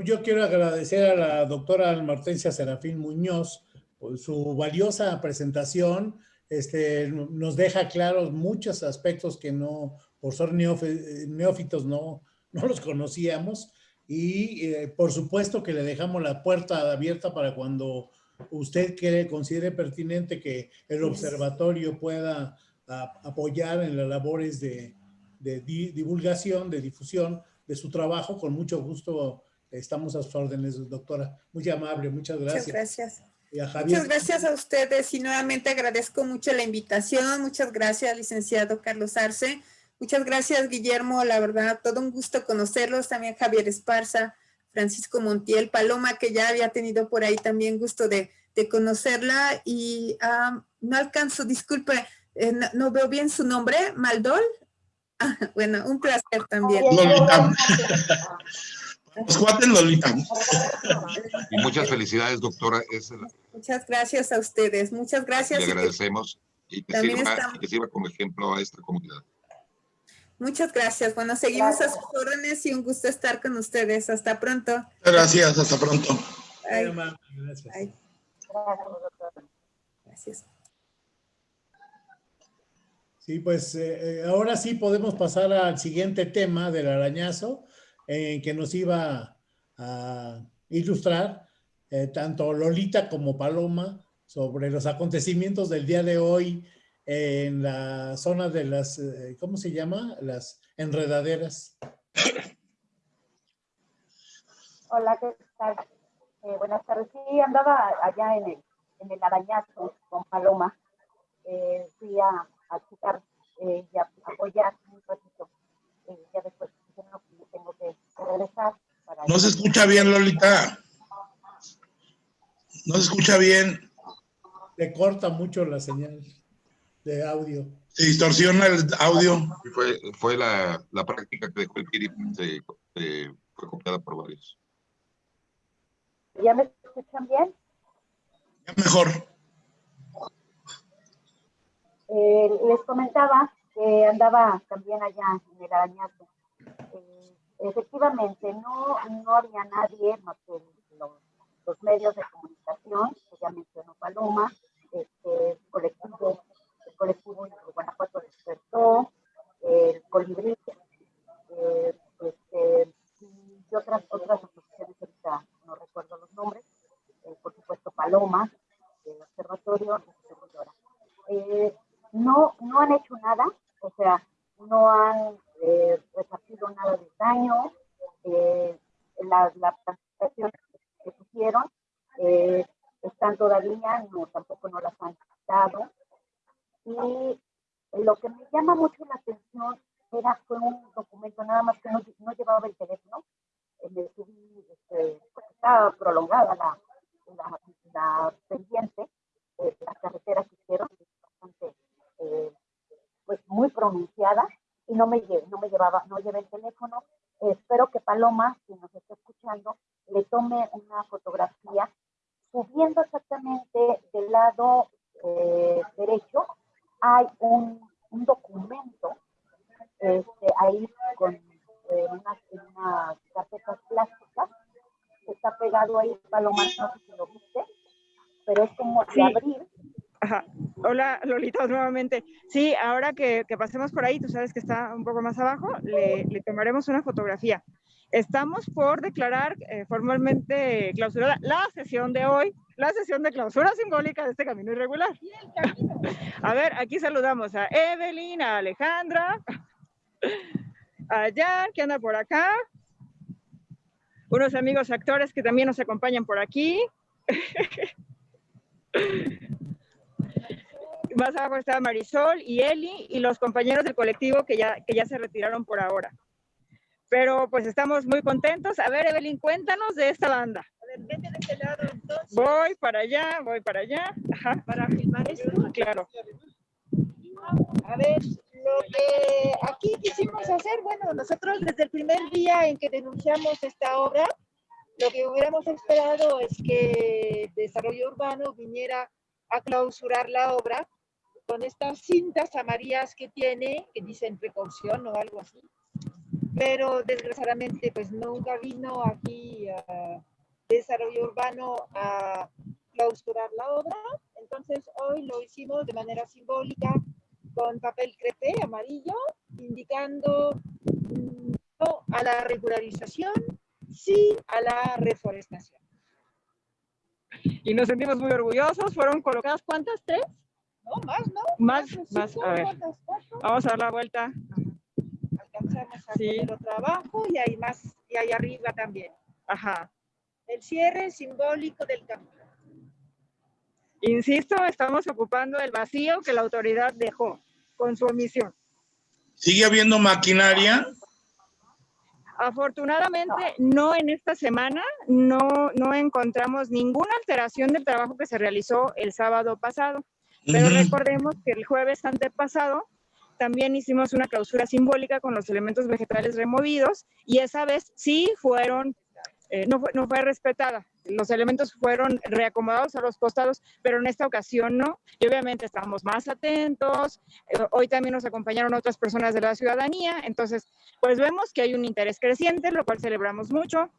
Yo quiero agradecer a la doctora Martencia Serafín Muñoz por su valiosa presentación este, nos deja claros muchos aspectos que no, por ser neófitos, no, no los conocíamos. Y eh, por supuesto que le dejamos la puerta abierta para cuando usted quiere, considere pertinente que el observatorio pueda apoyar en las labores de, de divulgación, de difusión de su trabajo. Con mucho gusto estamos a sus órdenes, doctora. Muy amable, muchas gracias. Muchas gracias. Muchas gracias a ustedes y nuevamente agradezco mucho la invitación. Muchas gracias, licenciado Carlos Arce. Muchas gracias, Guillermo. La verdad, todo un gusto conocerlos. También Javier Esparza, Francisco Montiel, Paloma, que ya había tenido por ahí también gusto de, conocerla. Y no alcanzo, disculpe, eh, no, veo bien su nombre, Maldol. Ah, bueno, un placer también. Lolita. Y muchas felicidades, doctora. Muchas gracias a ustedes. Muchas gracias. Le agradecemos y que, sirva, como ejemplo a esta comunidad. Muchas gracias. Bueno, seguimos a sus órdenes y un gusto estar con ustedes. Hasta pronto. Gracias, hasta pronto. Gracias. Gracias. Sí, pues eh, eh, ahora sí podemos pasar al siguiente tema del arañazo en que nos iba a, ilustrar eh, tanto Lolita como Paloma sobre los acontecimientos del día de hoy en la zona de las, eh, ¿cómo se llama? Las enredaderas. Hola, ¿qué tal? Eh, buenas tardes. Sí, andaba allá en el, en el arañazo con Paloma. Eh, fui a, a eh, y a apoyar un ratito. Eh, ya después no, regresar. Para no se escucha bien, Lolita. No se escucha bien. Le corta mucho la señal de audio. Se distorsiona el audio. Fue, fue la, la práctica que dejó el Piri, se, se, fue copiada por varios. ¿Ya me escuchan bien? Ya mejor. Eh, les comentaba que andaba también allá en el arañazo. Efectivamente, no, no había nadie más que los, medios de comunicación, que ya mencionó Paloma, este, colectivo, el colectivo de Guanajuato despertó, el colibrí, eh, este, y otras, otras asociaciones, ahorita no recuerdo los nombres, eh, por supuesto Paloma, el observatorio, eh, no, no han hecho nada, o sea, no han eh, resarcido nada de daño, eh, la, la planificación que pusieron eh, están tampoco no las han quitado. Y lo que me llama mucho la atención era, fue un documento nada más que no, no llevaba el teléfono, me este, pues estaba prolongada la, la, pendiente, eh, la carretera que hicieron, bastante eh, pues muy pronunciada y no me, no me llevaba, no llevé el teléfono. Espero que Paloma, si nos está escuchando, le tome una fotografía lado eh, derecho. Hay un, un documento este, ahí con eh, unas, unas carpetas plásticas que está pegado ahí, Paloma, no sé si lo viste, pero es como de Sí. abrir Ajá. Hola, Lolita, nuevamente. Sí, ahora que, que pasemos por ahí, tú sabes que está un poco más abajo, le, le tomaremos una fotografía. Estamos por declarar eh, formalmente clausurada la sesión de hoy, la sesión de clausura simbólica de este camino irregular. A ver, aquí saludamos a Evelyn, a Alejandra, a Jan, que anda por acá, unos amigos actores que también nos acompañan por aquí. Más abajo está Marisol y Eli y los compañeros del colectivo que ya, que ya se retiraron por ahora. Pero pues estamos muy contentos. A ver, Evelyn, cuéntanos de esta banda. Ver, vete de este lado entonces Voy para allá, voy para allá. Ajá, para filmar esto. claro. A ver, lo que aquí quisimos hacer, bueno, nosotros desde el primer día en que denunciamos esta obra, lo que hubiéramos esperado es que Desarrollo Urbano viniera a clausurar la obra con estas cintas amarillas que tiene, que dicen precaución o algo así. Pero desgraciadamente pues nunca vino aquí a Desarrollo Urbano a clausurar la obra. Entonces hoy lo hicimos de manera simbólica con papel crepé amarillo, indicando mm, no a la regularización, sí a la reforestación. Y nos sentimos muy orgullosos. Fueron colocadas, ¿cuántas? ¿Tres? No, más, ¿no? Más, más. A ver, vamos a dar la vuelta. Alcanzamos a Sí. poner otro abajo y hay más, y hay arriba también. Ajá. El cierre simbólico del camino. Insisto, estamos ocupando el vacío que la autoridad dejó con su omisión. ¿Sigue habiendo maquinaria? Afortunadamente, no en esta semana, no, no encontramos ninguna alteración del trabajo que se realizó el sábado pasado. Pero recordemos que el jueves antepasado también hicimos una clausura simbólica con los elementos vegetales removidos y esa vez sí fueron, eh, no, fue, respetada. Los elementos fueron reacomodados a los costados, pero en esta ocasión no. Y obviamente estamos más atentos. Eh, hoy también nos acompañaron otras personas de la ciudadanía. Entonces, pues vemos que hay un interés creciente, lo cual celebramos mucho.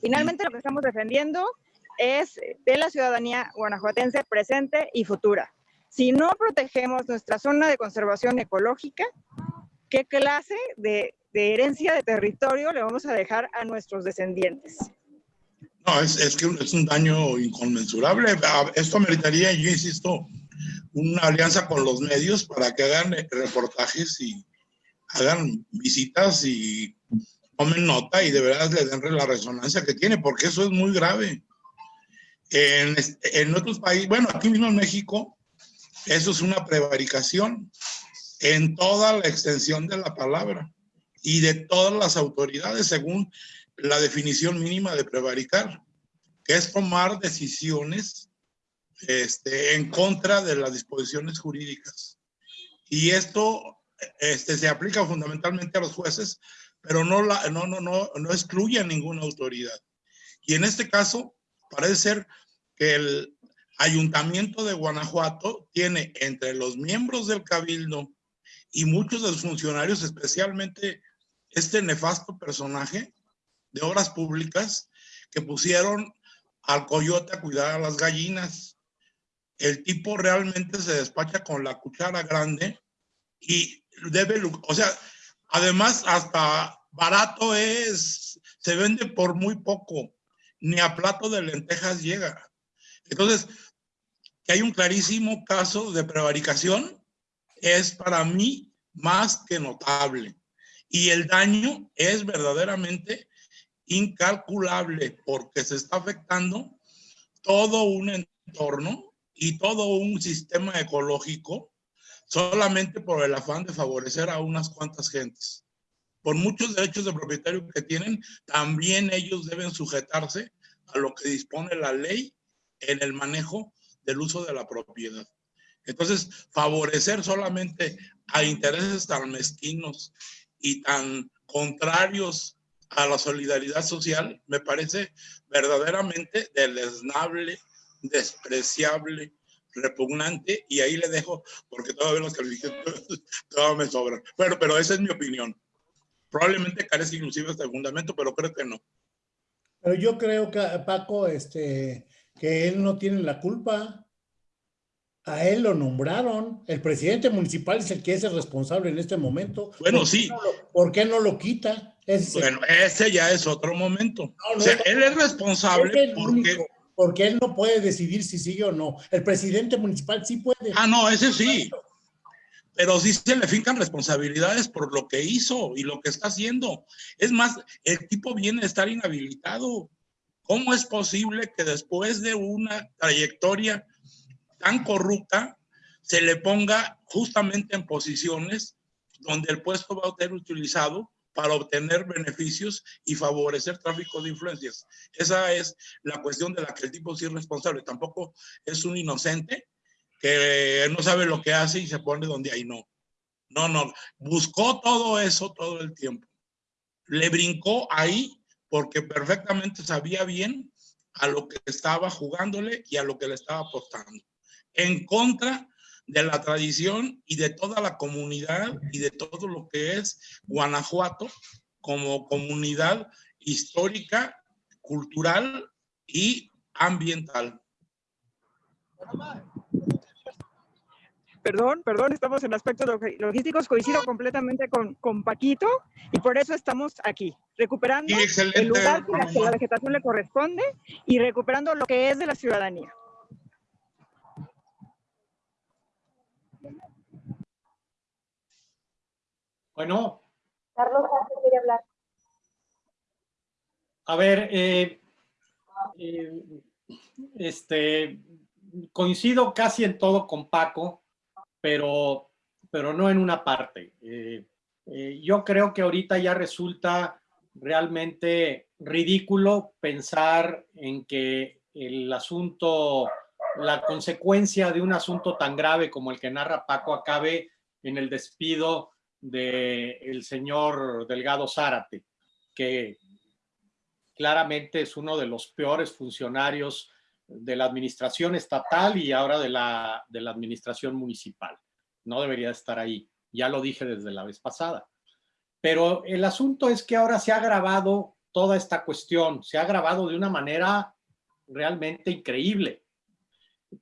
Finalmente, lo que estamos defendiendo es de la ciudadanía guanajuatense presente y futura. Si no protegemos nuestra zona de conservación ecológica, ¿qué clase de, de herencia de territorio le vamos a dejar a nuestros descendientes? No, es, es que es un daño inconmensurable. Ah, Esto meritaría, yo insisto, una alianza con los medios para que hagan reportajes y hagan visitas y tomen nota y de verdad le den la resonancia que tiene, porque eso es muy grave. En, en otros países, bueno, aquí mismo en México, eso es una prevaricación en toda la extensión de la palabra y de todas las autoridades según la definición mínima de prevaricar, que es tomar decisiones este, en contra de las disposiciones jurídicas. Y esto este, se aplica fundamentalmente a los jueces, pero no, la, no, no, no, no excluye a ninguna autoridad. Y en este caso, parece ser que el ayuntamiento de Guanajuato tiene entre los miembros del cabildo y muchos de los funcionarios, especialmente este nefasto personaje de obras públicas que pusieron al coyote a cuidar a las gallinas. El tipo realmente se despacha con la cuchara grande y debe, o sea, además hasta barato es, se vende por muy poco, ni a plato de lentejas llega. Entonces, que hay un clarísimo caso de prevaricación es para mí más que notable. Y el daño es verdaderamente incalculable porque se está afectando todo un entorno y todo un sistema ecológico solamente por el afán de favorecer a unas cuantas gentes. Por muchos derechos de propietario que tienen, también ellos deben sujetarse a lo que dispone la ley en el manejo del uso de la propiedad. Entonces, favorecer solamente a intereses tan mezquinos y tan contrarios a la solidaridad social me parece verdaderamente deleznable, despreciable, repugnante y ahí le dejo porque todavía los calificaciones todavía me sobran. Pero, pero esa es mi opinión. Probablemente carece inclusive de fundamento, pero creo que no. Pero yo creo que Paco, este, que él no tiene la culpa. A él lo nombraron. El presidente municipal es el que es el responsable en este momento. Bueno, ¿Por qué sí. no lo- ¿Por qué no lo quita? Ese- Bueno, ese ya es otro momento. No, no, O sea, no. él es es responsable porque... único, porque él no puede decidir si sigue o no. El presidente municipal sí puede. Ah, no, ese sí. Pero sí se le fincan responsabilidades por lo que hizo y lo que está haciendo. Es más, el tipo viene a estar inhabilitado. ¿Cómo es posible que después de una trayectoria tan corrupta se le ponga justamente en posiciones donde el puesto va a ser utilizado para obtener beneficios y favorecer tráfico de influencias? Esa es la cuestión de la que el tipo es responsable. Tampoco es un inocente que no sabe lo que hace y se pone donde ahí no. No, no, buscó todo eso todo el tiempo. Le brincó ahí porque perfectamente sabía bien a lo que estaba jugándole y a lo que le estaba apostando. En contra de la tradición y de toda la comunidad y de todo lo que es Guanajuato como comunidad histórica, cultural y ambiental. Perdón, perdón, estamos en aspectos log- logísticos, coincido completamente con, con Paquito y por eso estamos aquí, recuperando Sí, el lugar que la, que la vegetación le corresponde y recuperando lo que es de la ciudadanía. Bueno, Carlos quiere hablar. a ver, eh, eh, este, coincido casi en todo con Paco, pero, pero no en una parte. Eh, eh, yo creo que ahorita ya resulta realmente ridículo pensar en que el asunto, la consecuencia de un asunto tan grave como el que narra Paco acabe en el despido del señor Delgado Zárate, que claramente es uno de los peores funcionarios de la administración estatal y ahora de la, de la administración municipal. No debería estar ahí. Ya lo dije desde la vez pasada. Pero el asunto es que ahora se ha agravado toda esta cuestión, se ha agravado de una manera realmente increíble.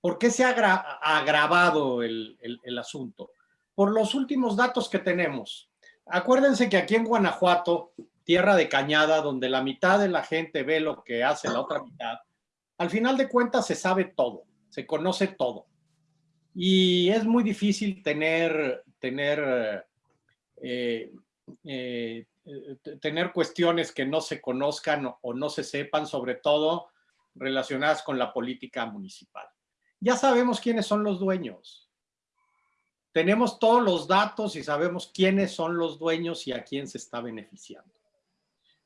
¿Por qué se ha agra- agravado el, el- el asunto? Por los últimos datos que tenemos. Acuérdense que aquí en Guanajuato tierra de cañada donde la mitad de la gente ve lo que hace la otra mitad, al final de cuentas se sabe todo, se conoce todo. Y es muy difícil tener, tener, eh, eh, tener cuestiones que no se conozcan o no se sepan, sobre todo relacionadas con la política municipal. Ya sabemos quiénes son los dueños. Tenemos todos los datos y sabemos quiénes son los dueños y a quién se está beneficiando.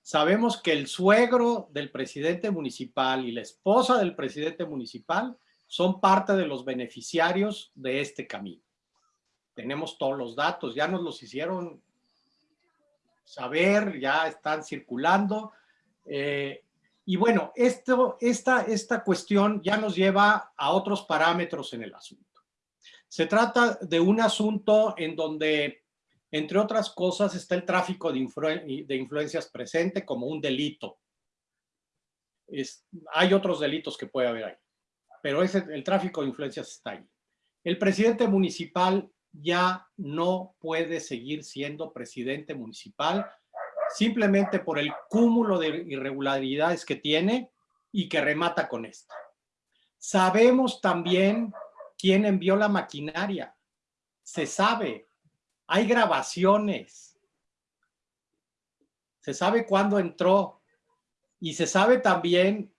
Sabemos que el suegro del presidente municipal y la esposa del presidente municipal son parte de los beneficiarios de este camino. Tenemos todos los datos, ya nos los hicieron saber, ya están circulando. Eh, y bueno, esta, esta cuestión ya nos lleva a otros parámetros en el asunto. Se trata de un asunto en donde, entre otras cosas, está el tráfico de, influencias presente como un delito. Hay otros delitos que puede haber ahí, pero ese, el tráfico de influencias está ahí. El presidente municipal ya no puede seguir siendo presidente municipal simplemente por el cúmulo de irregularidades que tiene y que remata con esto. Sabemos también quién envió la maquinaria. Se sabe. Hay grabaciones. Se sabe cuándo entró. Y se sabe también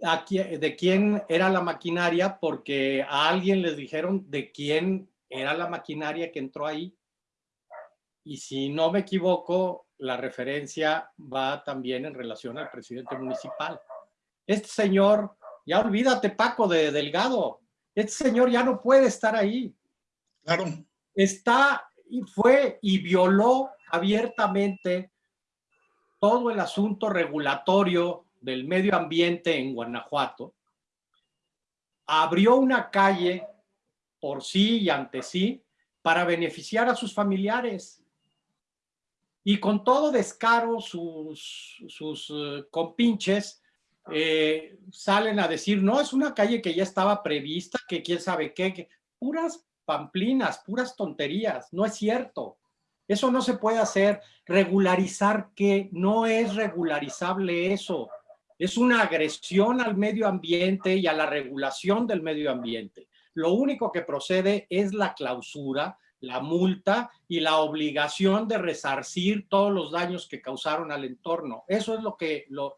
de quién era la maquinaria porque a alguien les dijeron de quién era la maquinaria que entró ahí. Y si no me equivoco, la referencia va también en relación al presidente municipal. Este señor, ya olvídate Paco de Delgado, este señor ya no puede estar ahí. Claro. Está y fue y violó abiertamente todo el asunto regulatorio del medio ambiente en Guanajuato. Abrió una calle por sí y ante sí para beneficiar a sus familiares. Y con todo descaro, sus, sus eh, compinches eh, salen a decir, no, es una calle que ya estaba prevista, que quién sabe qué, puras pamplinas, puras tonterías, no es cierto. Eso no se puede hacer. Regularizar que no es regularizable eso. Es una agresión al medio ambiente y a la regulación del medio ambiente. Lo único que procede es la clausura la multa y la obligación de resarcir todos los daños que causaron al entorno. Eso es lo que, lo,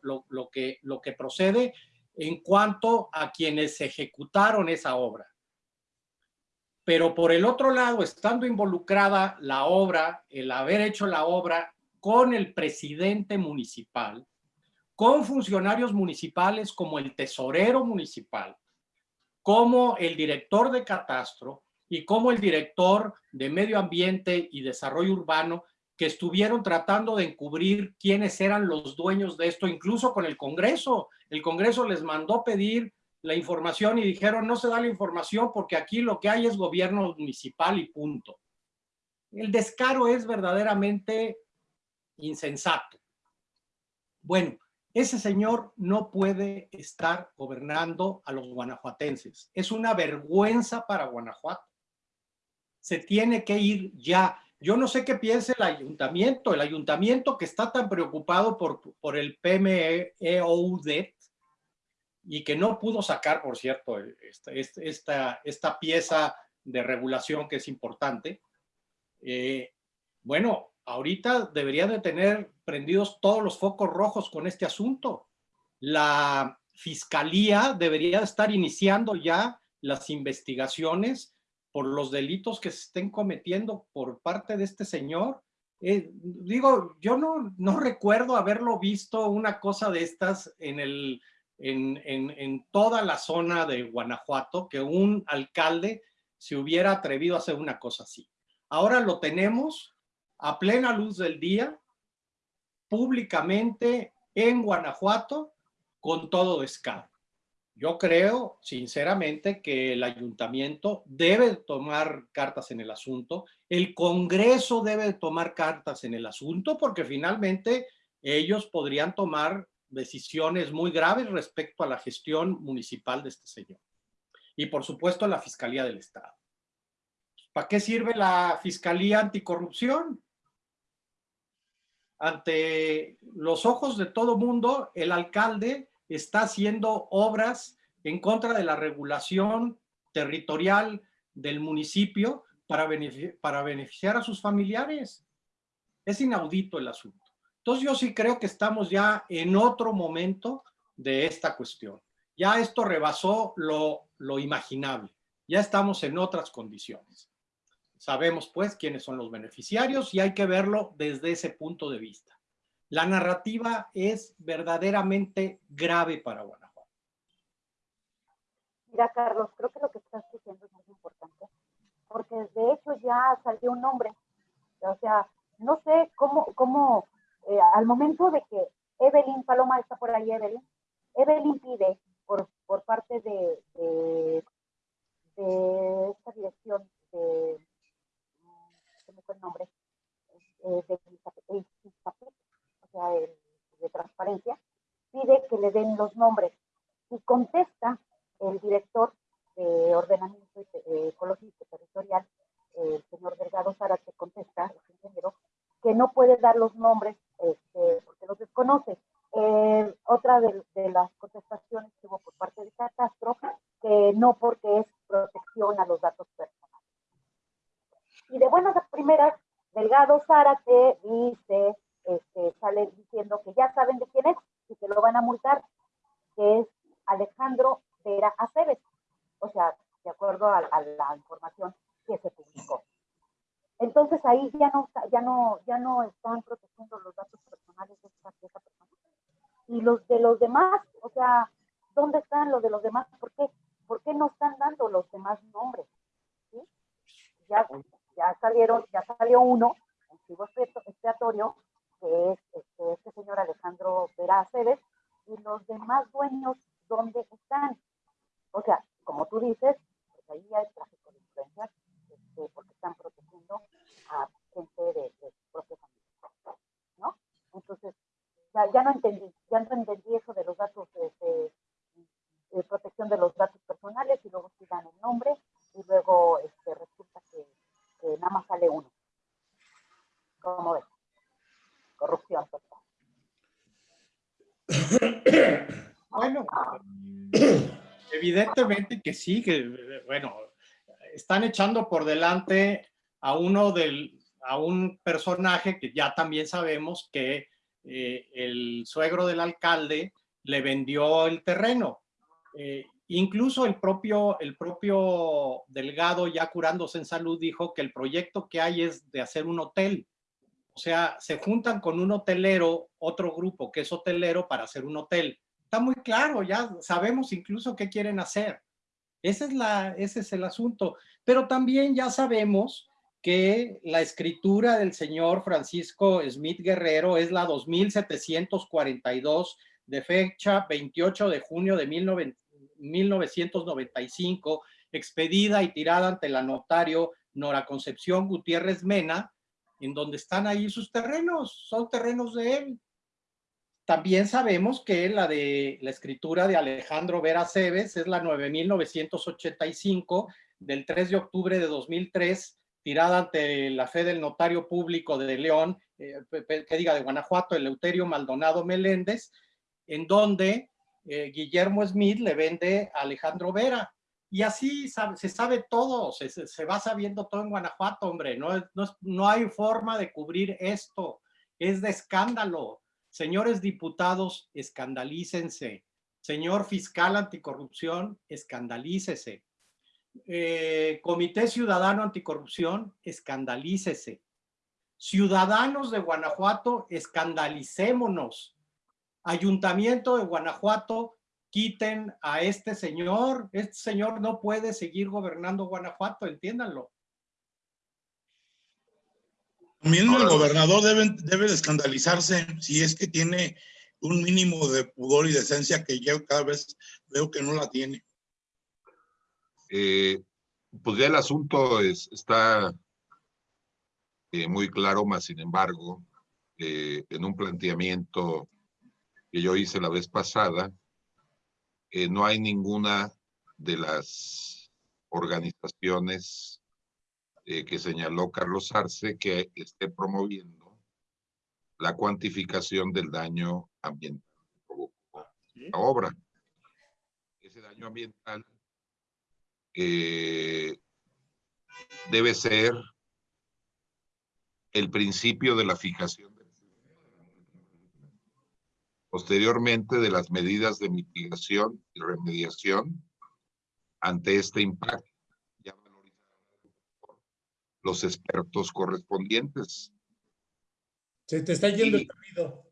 que, lo que procede en cuanto a quienes ejecutaron esa obra. Pero por el otro lado, estando involucrada la obra, el haber hecho la obra con el presidente municipal, con funcionarios municipales como el tesorero municipal, como el director de catastro, y como el director de Medio Ambiente y Desarrollo Urbano que estuvieron tratando de encubrir quiénes eran los dueños de esto, incluso con el Congreso. El Congreso les mandó pedir la información y dijeron no se da la información porque aquí lo que hay es gobierno municipal y punto. El descaro es verdaderamente insensato. Bueno, ese señor no puede estar gobernando a los guanajuatenses. Es una vergüenza para Guanajuato se tiene que ir ya. Yo no sé qué piensa el ayuntamiento, el ayuntamiento que está tan preocupado por, por el PMEOUD y que no pudo sacar, por cierto, esta, esta, esta pieza de regulación que es importante. Eh, bueno, ahorita debería de tener prendidos todos los focos rojos con este asunto. La fiscalía debería estar iniciando ya las investigaciones por los delitos que se estén cometiendo por parte de este señor. Eh, digo, yo no, recuerdo haberlo visto una cosa de estas en toda la zona de Guanajuato, que un alcalde se hubiera atrevido a hacer una cosa así. Ahora lo tenemos a plena luz del día, públicamente en Guanajuato, con todo descaro. Yo creo, sinceramente, que el ayuntamiento debe tomar cartas en el asunto, el Congreso debe tomar cartas en el asunto, porque finalmente ellos podrían tomar decisiones muy graves respecto a la gestión municipal de este señor. Y por supuesto la Fiscalía del Estado. ¿Para qué sirve la Fiscalía Anticorrupción? ante los ojos de todo mundo, el alcalde está haciendo obras en contra de la regulación territorial del municipio para beneficiar, a sus familiares. Es inaudito el asunto. Entonces yo sí creo que estamos ya en otro momento de esta cuestión. Ya esto rebasó lo imaginable. Ya estamos en otras condiciones. Sabemos pues quiénes son los beneficiarios y hay que verlo desde ese punto de vista. La narrativa es verdaderamente grave para Guanajuato. Mira, Carlos, creo que lo que estás diciendo es muy importante, porque de hecho ya salió un nombre. O sea, no sé cómo, cómo eh, al momento de que Evelyn Paloma está por ahí, Evelyn, Evelyn pide por, por parte de, de, de esta dirección de se me fue el nombre, eh, de, o sea, de transparencia, pide que le den los nombres y contesta el director de ordenamiento ecológico territorial, el señor Delgado Zárate, contesta, el ingeniero, que no puede dar los nombres este, porque los desconoce. Eh, otra de, de, las contestaciones que hubo por parte de Catastro, que no porque es protección a los datos personales. Y de buenas a primeras, Delgado Zárate dice, este, sale diciendo que ya saben de quién es y que lo van a multar, que es Alejandro Vera Aceves. O sea, de acuerdo a, a la información que se publicó. Entonces ahí ya no, ya no, ya no están protegiendo los datos personales de esa, de persona. Y los de los demás, o sea, ¿dónde están los de los demás? ¿Por qué? ¿Por qué no están dando los demás nombres? ¿Sí? Ya ya salieron, ya salió uno, un chivo expiatorio, que es este, este, señor Alejandro Vera Aceves, y los demás dueños, ¿dónde están? O sea, como tú dices, pues ahí hay tráfico de influencias, este, porque están protegiendo a gente de, de su propia familia, ¿no? Entonces, ya, ya no entendí, ya no entendí eso de los datos de, de protección de los datos personales y luego sí dan el nombre y luego este, resulta que que nada más sale uno. ¿Cómo ves? Corrupción Bueno, evidentemente que sí, que bueno, están echando por delante a uno del, a un personaje que ya también sabemos que eh, el suegro del alcalde le vendió el terreno. Eh, Incluso el propio, el propio Delgado, ya curándose en salud, dijo que el proyecto que hay es de hacer un hotel. O sea, se juntan con un hotelero, otro grupo que es hotelero para hacer un hotel. Está muy claro, ya sabemos incluso qué quieren hacer. Ese es, la, ese es el asunto. Pero también ya sabemos que la escritura del señor Francisco Smith Guerrero es la 2742 de fecha 28 de junio de 1900 1995, expedida y tirada ante la notario Nora Concepción Gutiérrez Mena, en donde están ahí sus terrenos, son terrenos de él. También sabemos que la de la escritura de Alejandro Vera Cebes es la 9985 del 3 de octubre de 2003, tirada ante la fe del notario público de León, eh, que diga de Guanajuato, Eleuterio Maldonado Meléndez, en donde eh, Guillermo Smith le vende a Alejandro Vera. Y así se sabe todo, se, va sabiendo todo en Guanajuato, hombre. No, no, no hay forma de cubrir esto. Es de escándalo. Señores diputados, escandalícense. Señor fiscal anticorrupción, escandalícese. Eh, Comité Ciudadano Anticorrupción, escandalícese. Ciudadanos de Guanajuato, escandalicémonos Ayuntamiento de Guanajuato, quiten a este señor. Este señor no puede seguir gobernando Guanajuato, entiéndanlo. También el gobernador debe, debe de escandalizarse si es que tiene un mínimo de pudor y decencia que yo cada vez veo que no la tiene. Eh, pues ya el asunto es, está eh, muy claro, más sin embargo, eh, en un planteamiento que yo hice la vez pasada, eh, no hay ninguna de las organizaciones eh, que señaló Carlos Arce que esté promoviendo la cuantificación del daño ambiental que provocó la obra. Ese daño ambiental eh, debe ser el principio de la fijación posteriormente de las medidas de mitigación y remediación ante este impacto ya por los expertos correspondientes. Se te está yendo Y- el sonido.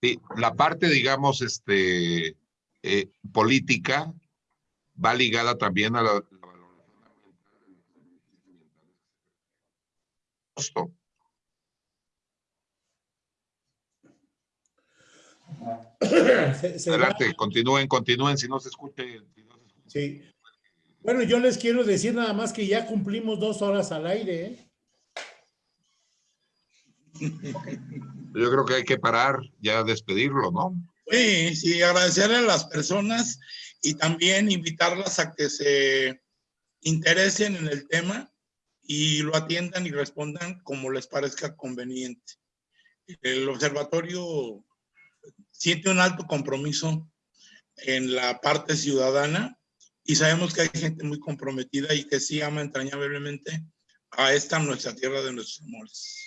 Sí, la parte, digamos, este, eh, política va ligada también a la, la valoración ambiental. Costo. Se- se va- Adelante, continúen, continúen, si no se escuche. si no se escucha. Sí. Bueno, yo les quiero decir nada más que ya cumplimos dos horas al aire. ¿eh? Yo creo que hay que parar, ya despedirlo, ¿no? Sí, sí, agradecerle a las personas y también invitarlas a que se interesen en el tema y lo atiendan y respondan como les parezca conveniente. El observatorio siente un alto compromiso en la parte ciudadana y sabemos que hay gente muy comprometida y que sí ama entrañablemente a esta nuestra tierra de nuestros amores.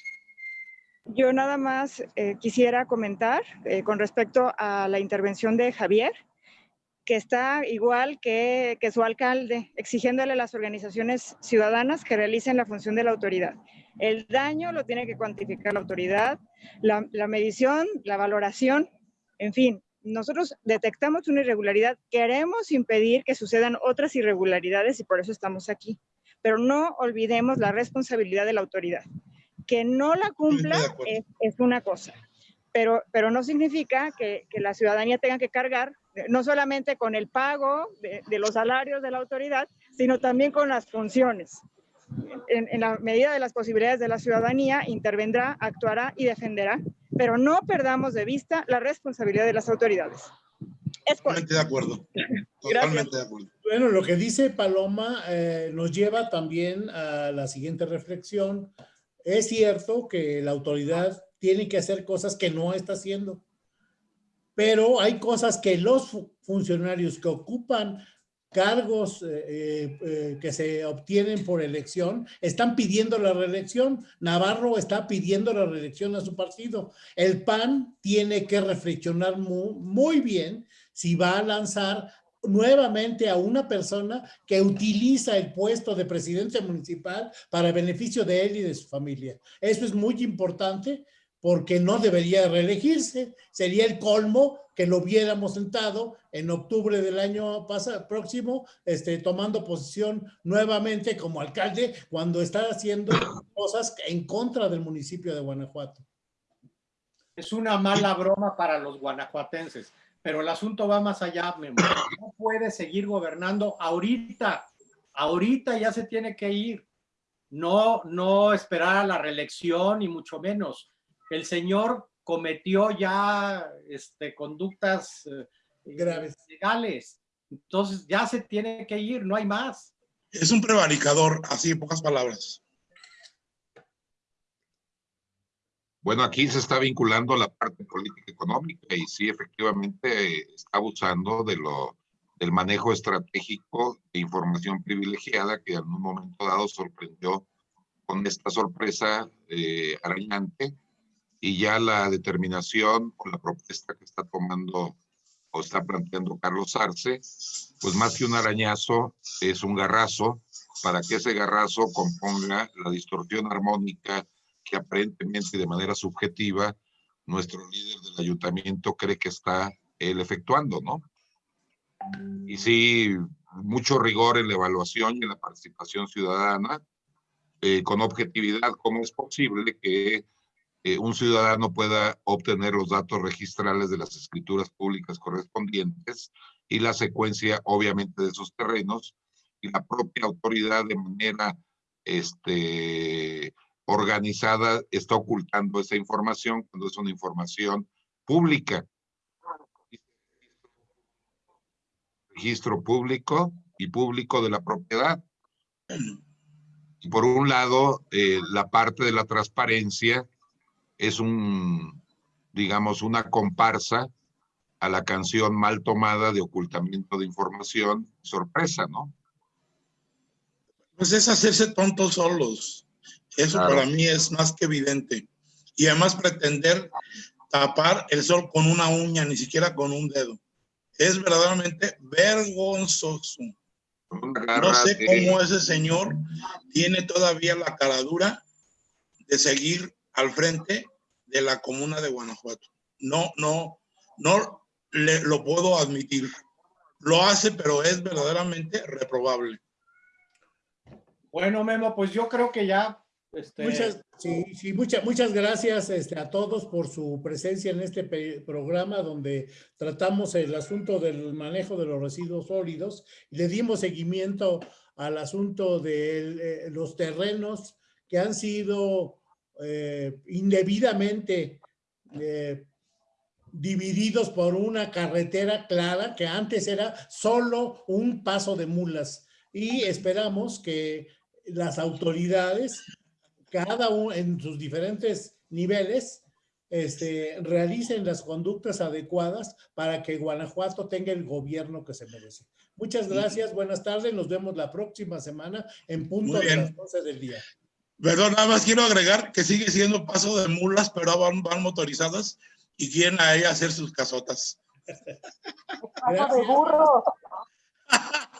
Yo nada más eh, quisiera comentar eh, con respecto a la intervención de Javier, que está igual que, que su alcalde, exigiéndole a las organizaciones ciudadanas que realicen la función de la autoridad. El daño lo tiene que cuantificar la autoridad, la, la medición, la valoración, en fin. Nosotros detectamos una irregularidad, queremos impedir que sucedan otras irregularidades y por eso estamos aquí. Pero no olvidemos la responsabilidad de la autoridad que no la cumpla es, es una cosa, pero, pero no significa que, que la ciudadanía tenga que cargar no solamente con el pago de, de los salarios de la autoridad, sino también con las funciones. En, en la medida de las posibilidades de la ciudadanía, intervendrá, actuará y defenderá, pero no perdamos de vista la responsabilidad de las autoridades. Es Totalmente de acuerdo. Totalmente de acuerdo. Bueno, lo que dice Paloma eh, nos lleva también a la siguiente reflexión. Es cierto que la autoridad tiene que hacer cosas que no está haciendo, pero hay cosas que los fu- funcionarios que ocupan cargos eh, eh, eh, que se obtienen por elección están pidiendo la reelección. Navarro está pidiendo la reelección a su partido. El PAN tiene que reflexionar mu- muy bien si va a lanzar nuevamente a una persona que utiliza el puesto de presidente municipal para beneficio de él y de su familia. Eso es muy importante porque no debería reelegirse. Sería el colmo que lo hubiéramos sentado en octubre del año pasado, próximo, este, tomando posición nuevamente como alcalde cuando está haciendo cosas en contra del municipio de Guanajuato. Es una mala broma para los guanajuatenses, pero el asunto va más allá, Memo. No puede seguir gobernando ahorita. Ahorita ya se tiene que ir. No, no esperar a la reelección y mucho menos. El señor cometió ya este, conductas eh, Graves. legales. Entonces ya se tiene que ir, no hay más. Es un prevaricador, así en pocas palabras. Bueno, aquí se está vinculando la parte política económica y sí, efectivamente, está abusando de lo, del manejo estratégico de información privilegiada que en un momento dado sorprendió con esta sorpresa eh, arañante y ya la determinación o la propuesta que está tomando o está planteando Carlos Arce, pues más que un arañazo, es un garrazo para que ese garrazo componga la distorsión armónica que aparentemente de manera subjetiva nuestro líder del ayuntamiento cree que está él efectuando, ¿no? Y sí, mucho rigor en la evaluación y en la participación ciudadana, eh, con objetividad, cómo es posible que eh, un ciudadano pueda obtener los datos registrales de las escrituras públicas correspondientes y la secuencia, obviamente, de esos terrenos y la propia autoridad de manera este, organizada está ocultando esa información cuando es una información pública. Registro público y público de la propiedad. Por un lado, eh, la parte de la transparencia es un, digamos, una comparsa a la canción mal tomada de ocultamiento de información, sorpresa, ¿no? Pues es hacerse tontos solos. Eso Claro. para mí es más que evidente. Y además pretender tapar el sol con una uña, ni siquiera con un dedo. Es verdaderamente vergonzoso. No sé cómo ese señor tiene todavía la caradura de seguir al frente de la comuna de Guanajuato. No, no, no le, lo puedo admitir. Lo hace, pero es verdaderamente reprobable. Bueno, Memo, pues yo creo que ya... Este, Muchas, sí, sí, muchas, muchas gracias este, a todos por su presencia en este programa donde tratamos el asunto del manejo de los residuos sólidos y le dimos seguimiento al asunto de eh, los terrenos que han sido eh, indebidamente eh, divididos por una carretera clara que antes era solo un paso de mulas y esperamos que las autoridades cada uno en sus diferentes niveles este, realicen las conductas adecuadas para que Guanajuato tenga el gobierno que se merece. Muchas gracias, buenas tardes, nos vemos la próxima semana en punto de las 11 del día. Perdón, nada más quiero agregar que sigue siendo paso de mulas, pero van, motorizadas y quieren a ella hacer sus casotas. Paso de.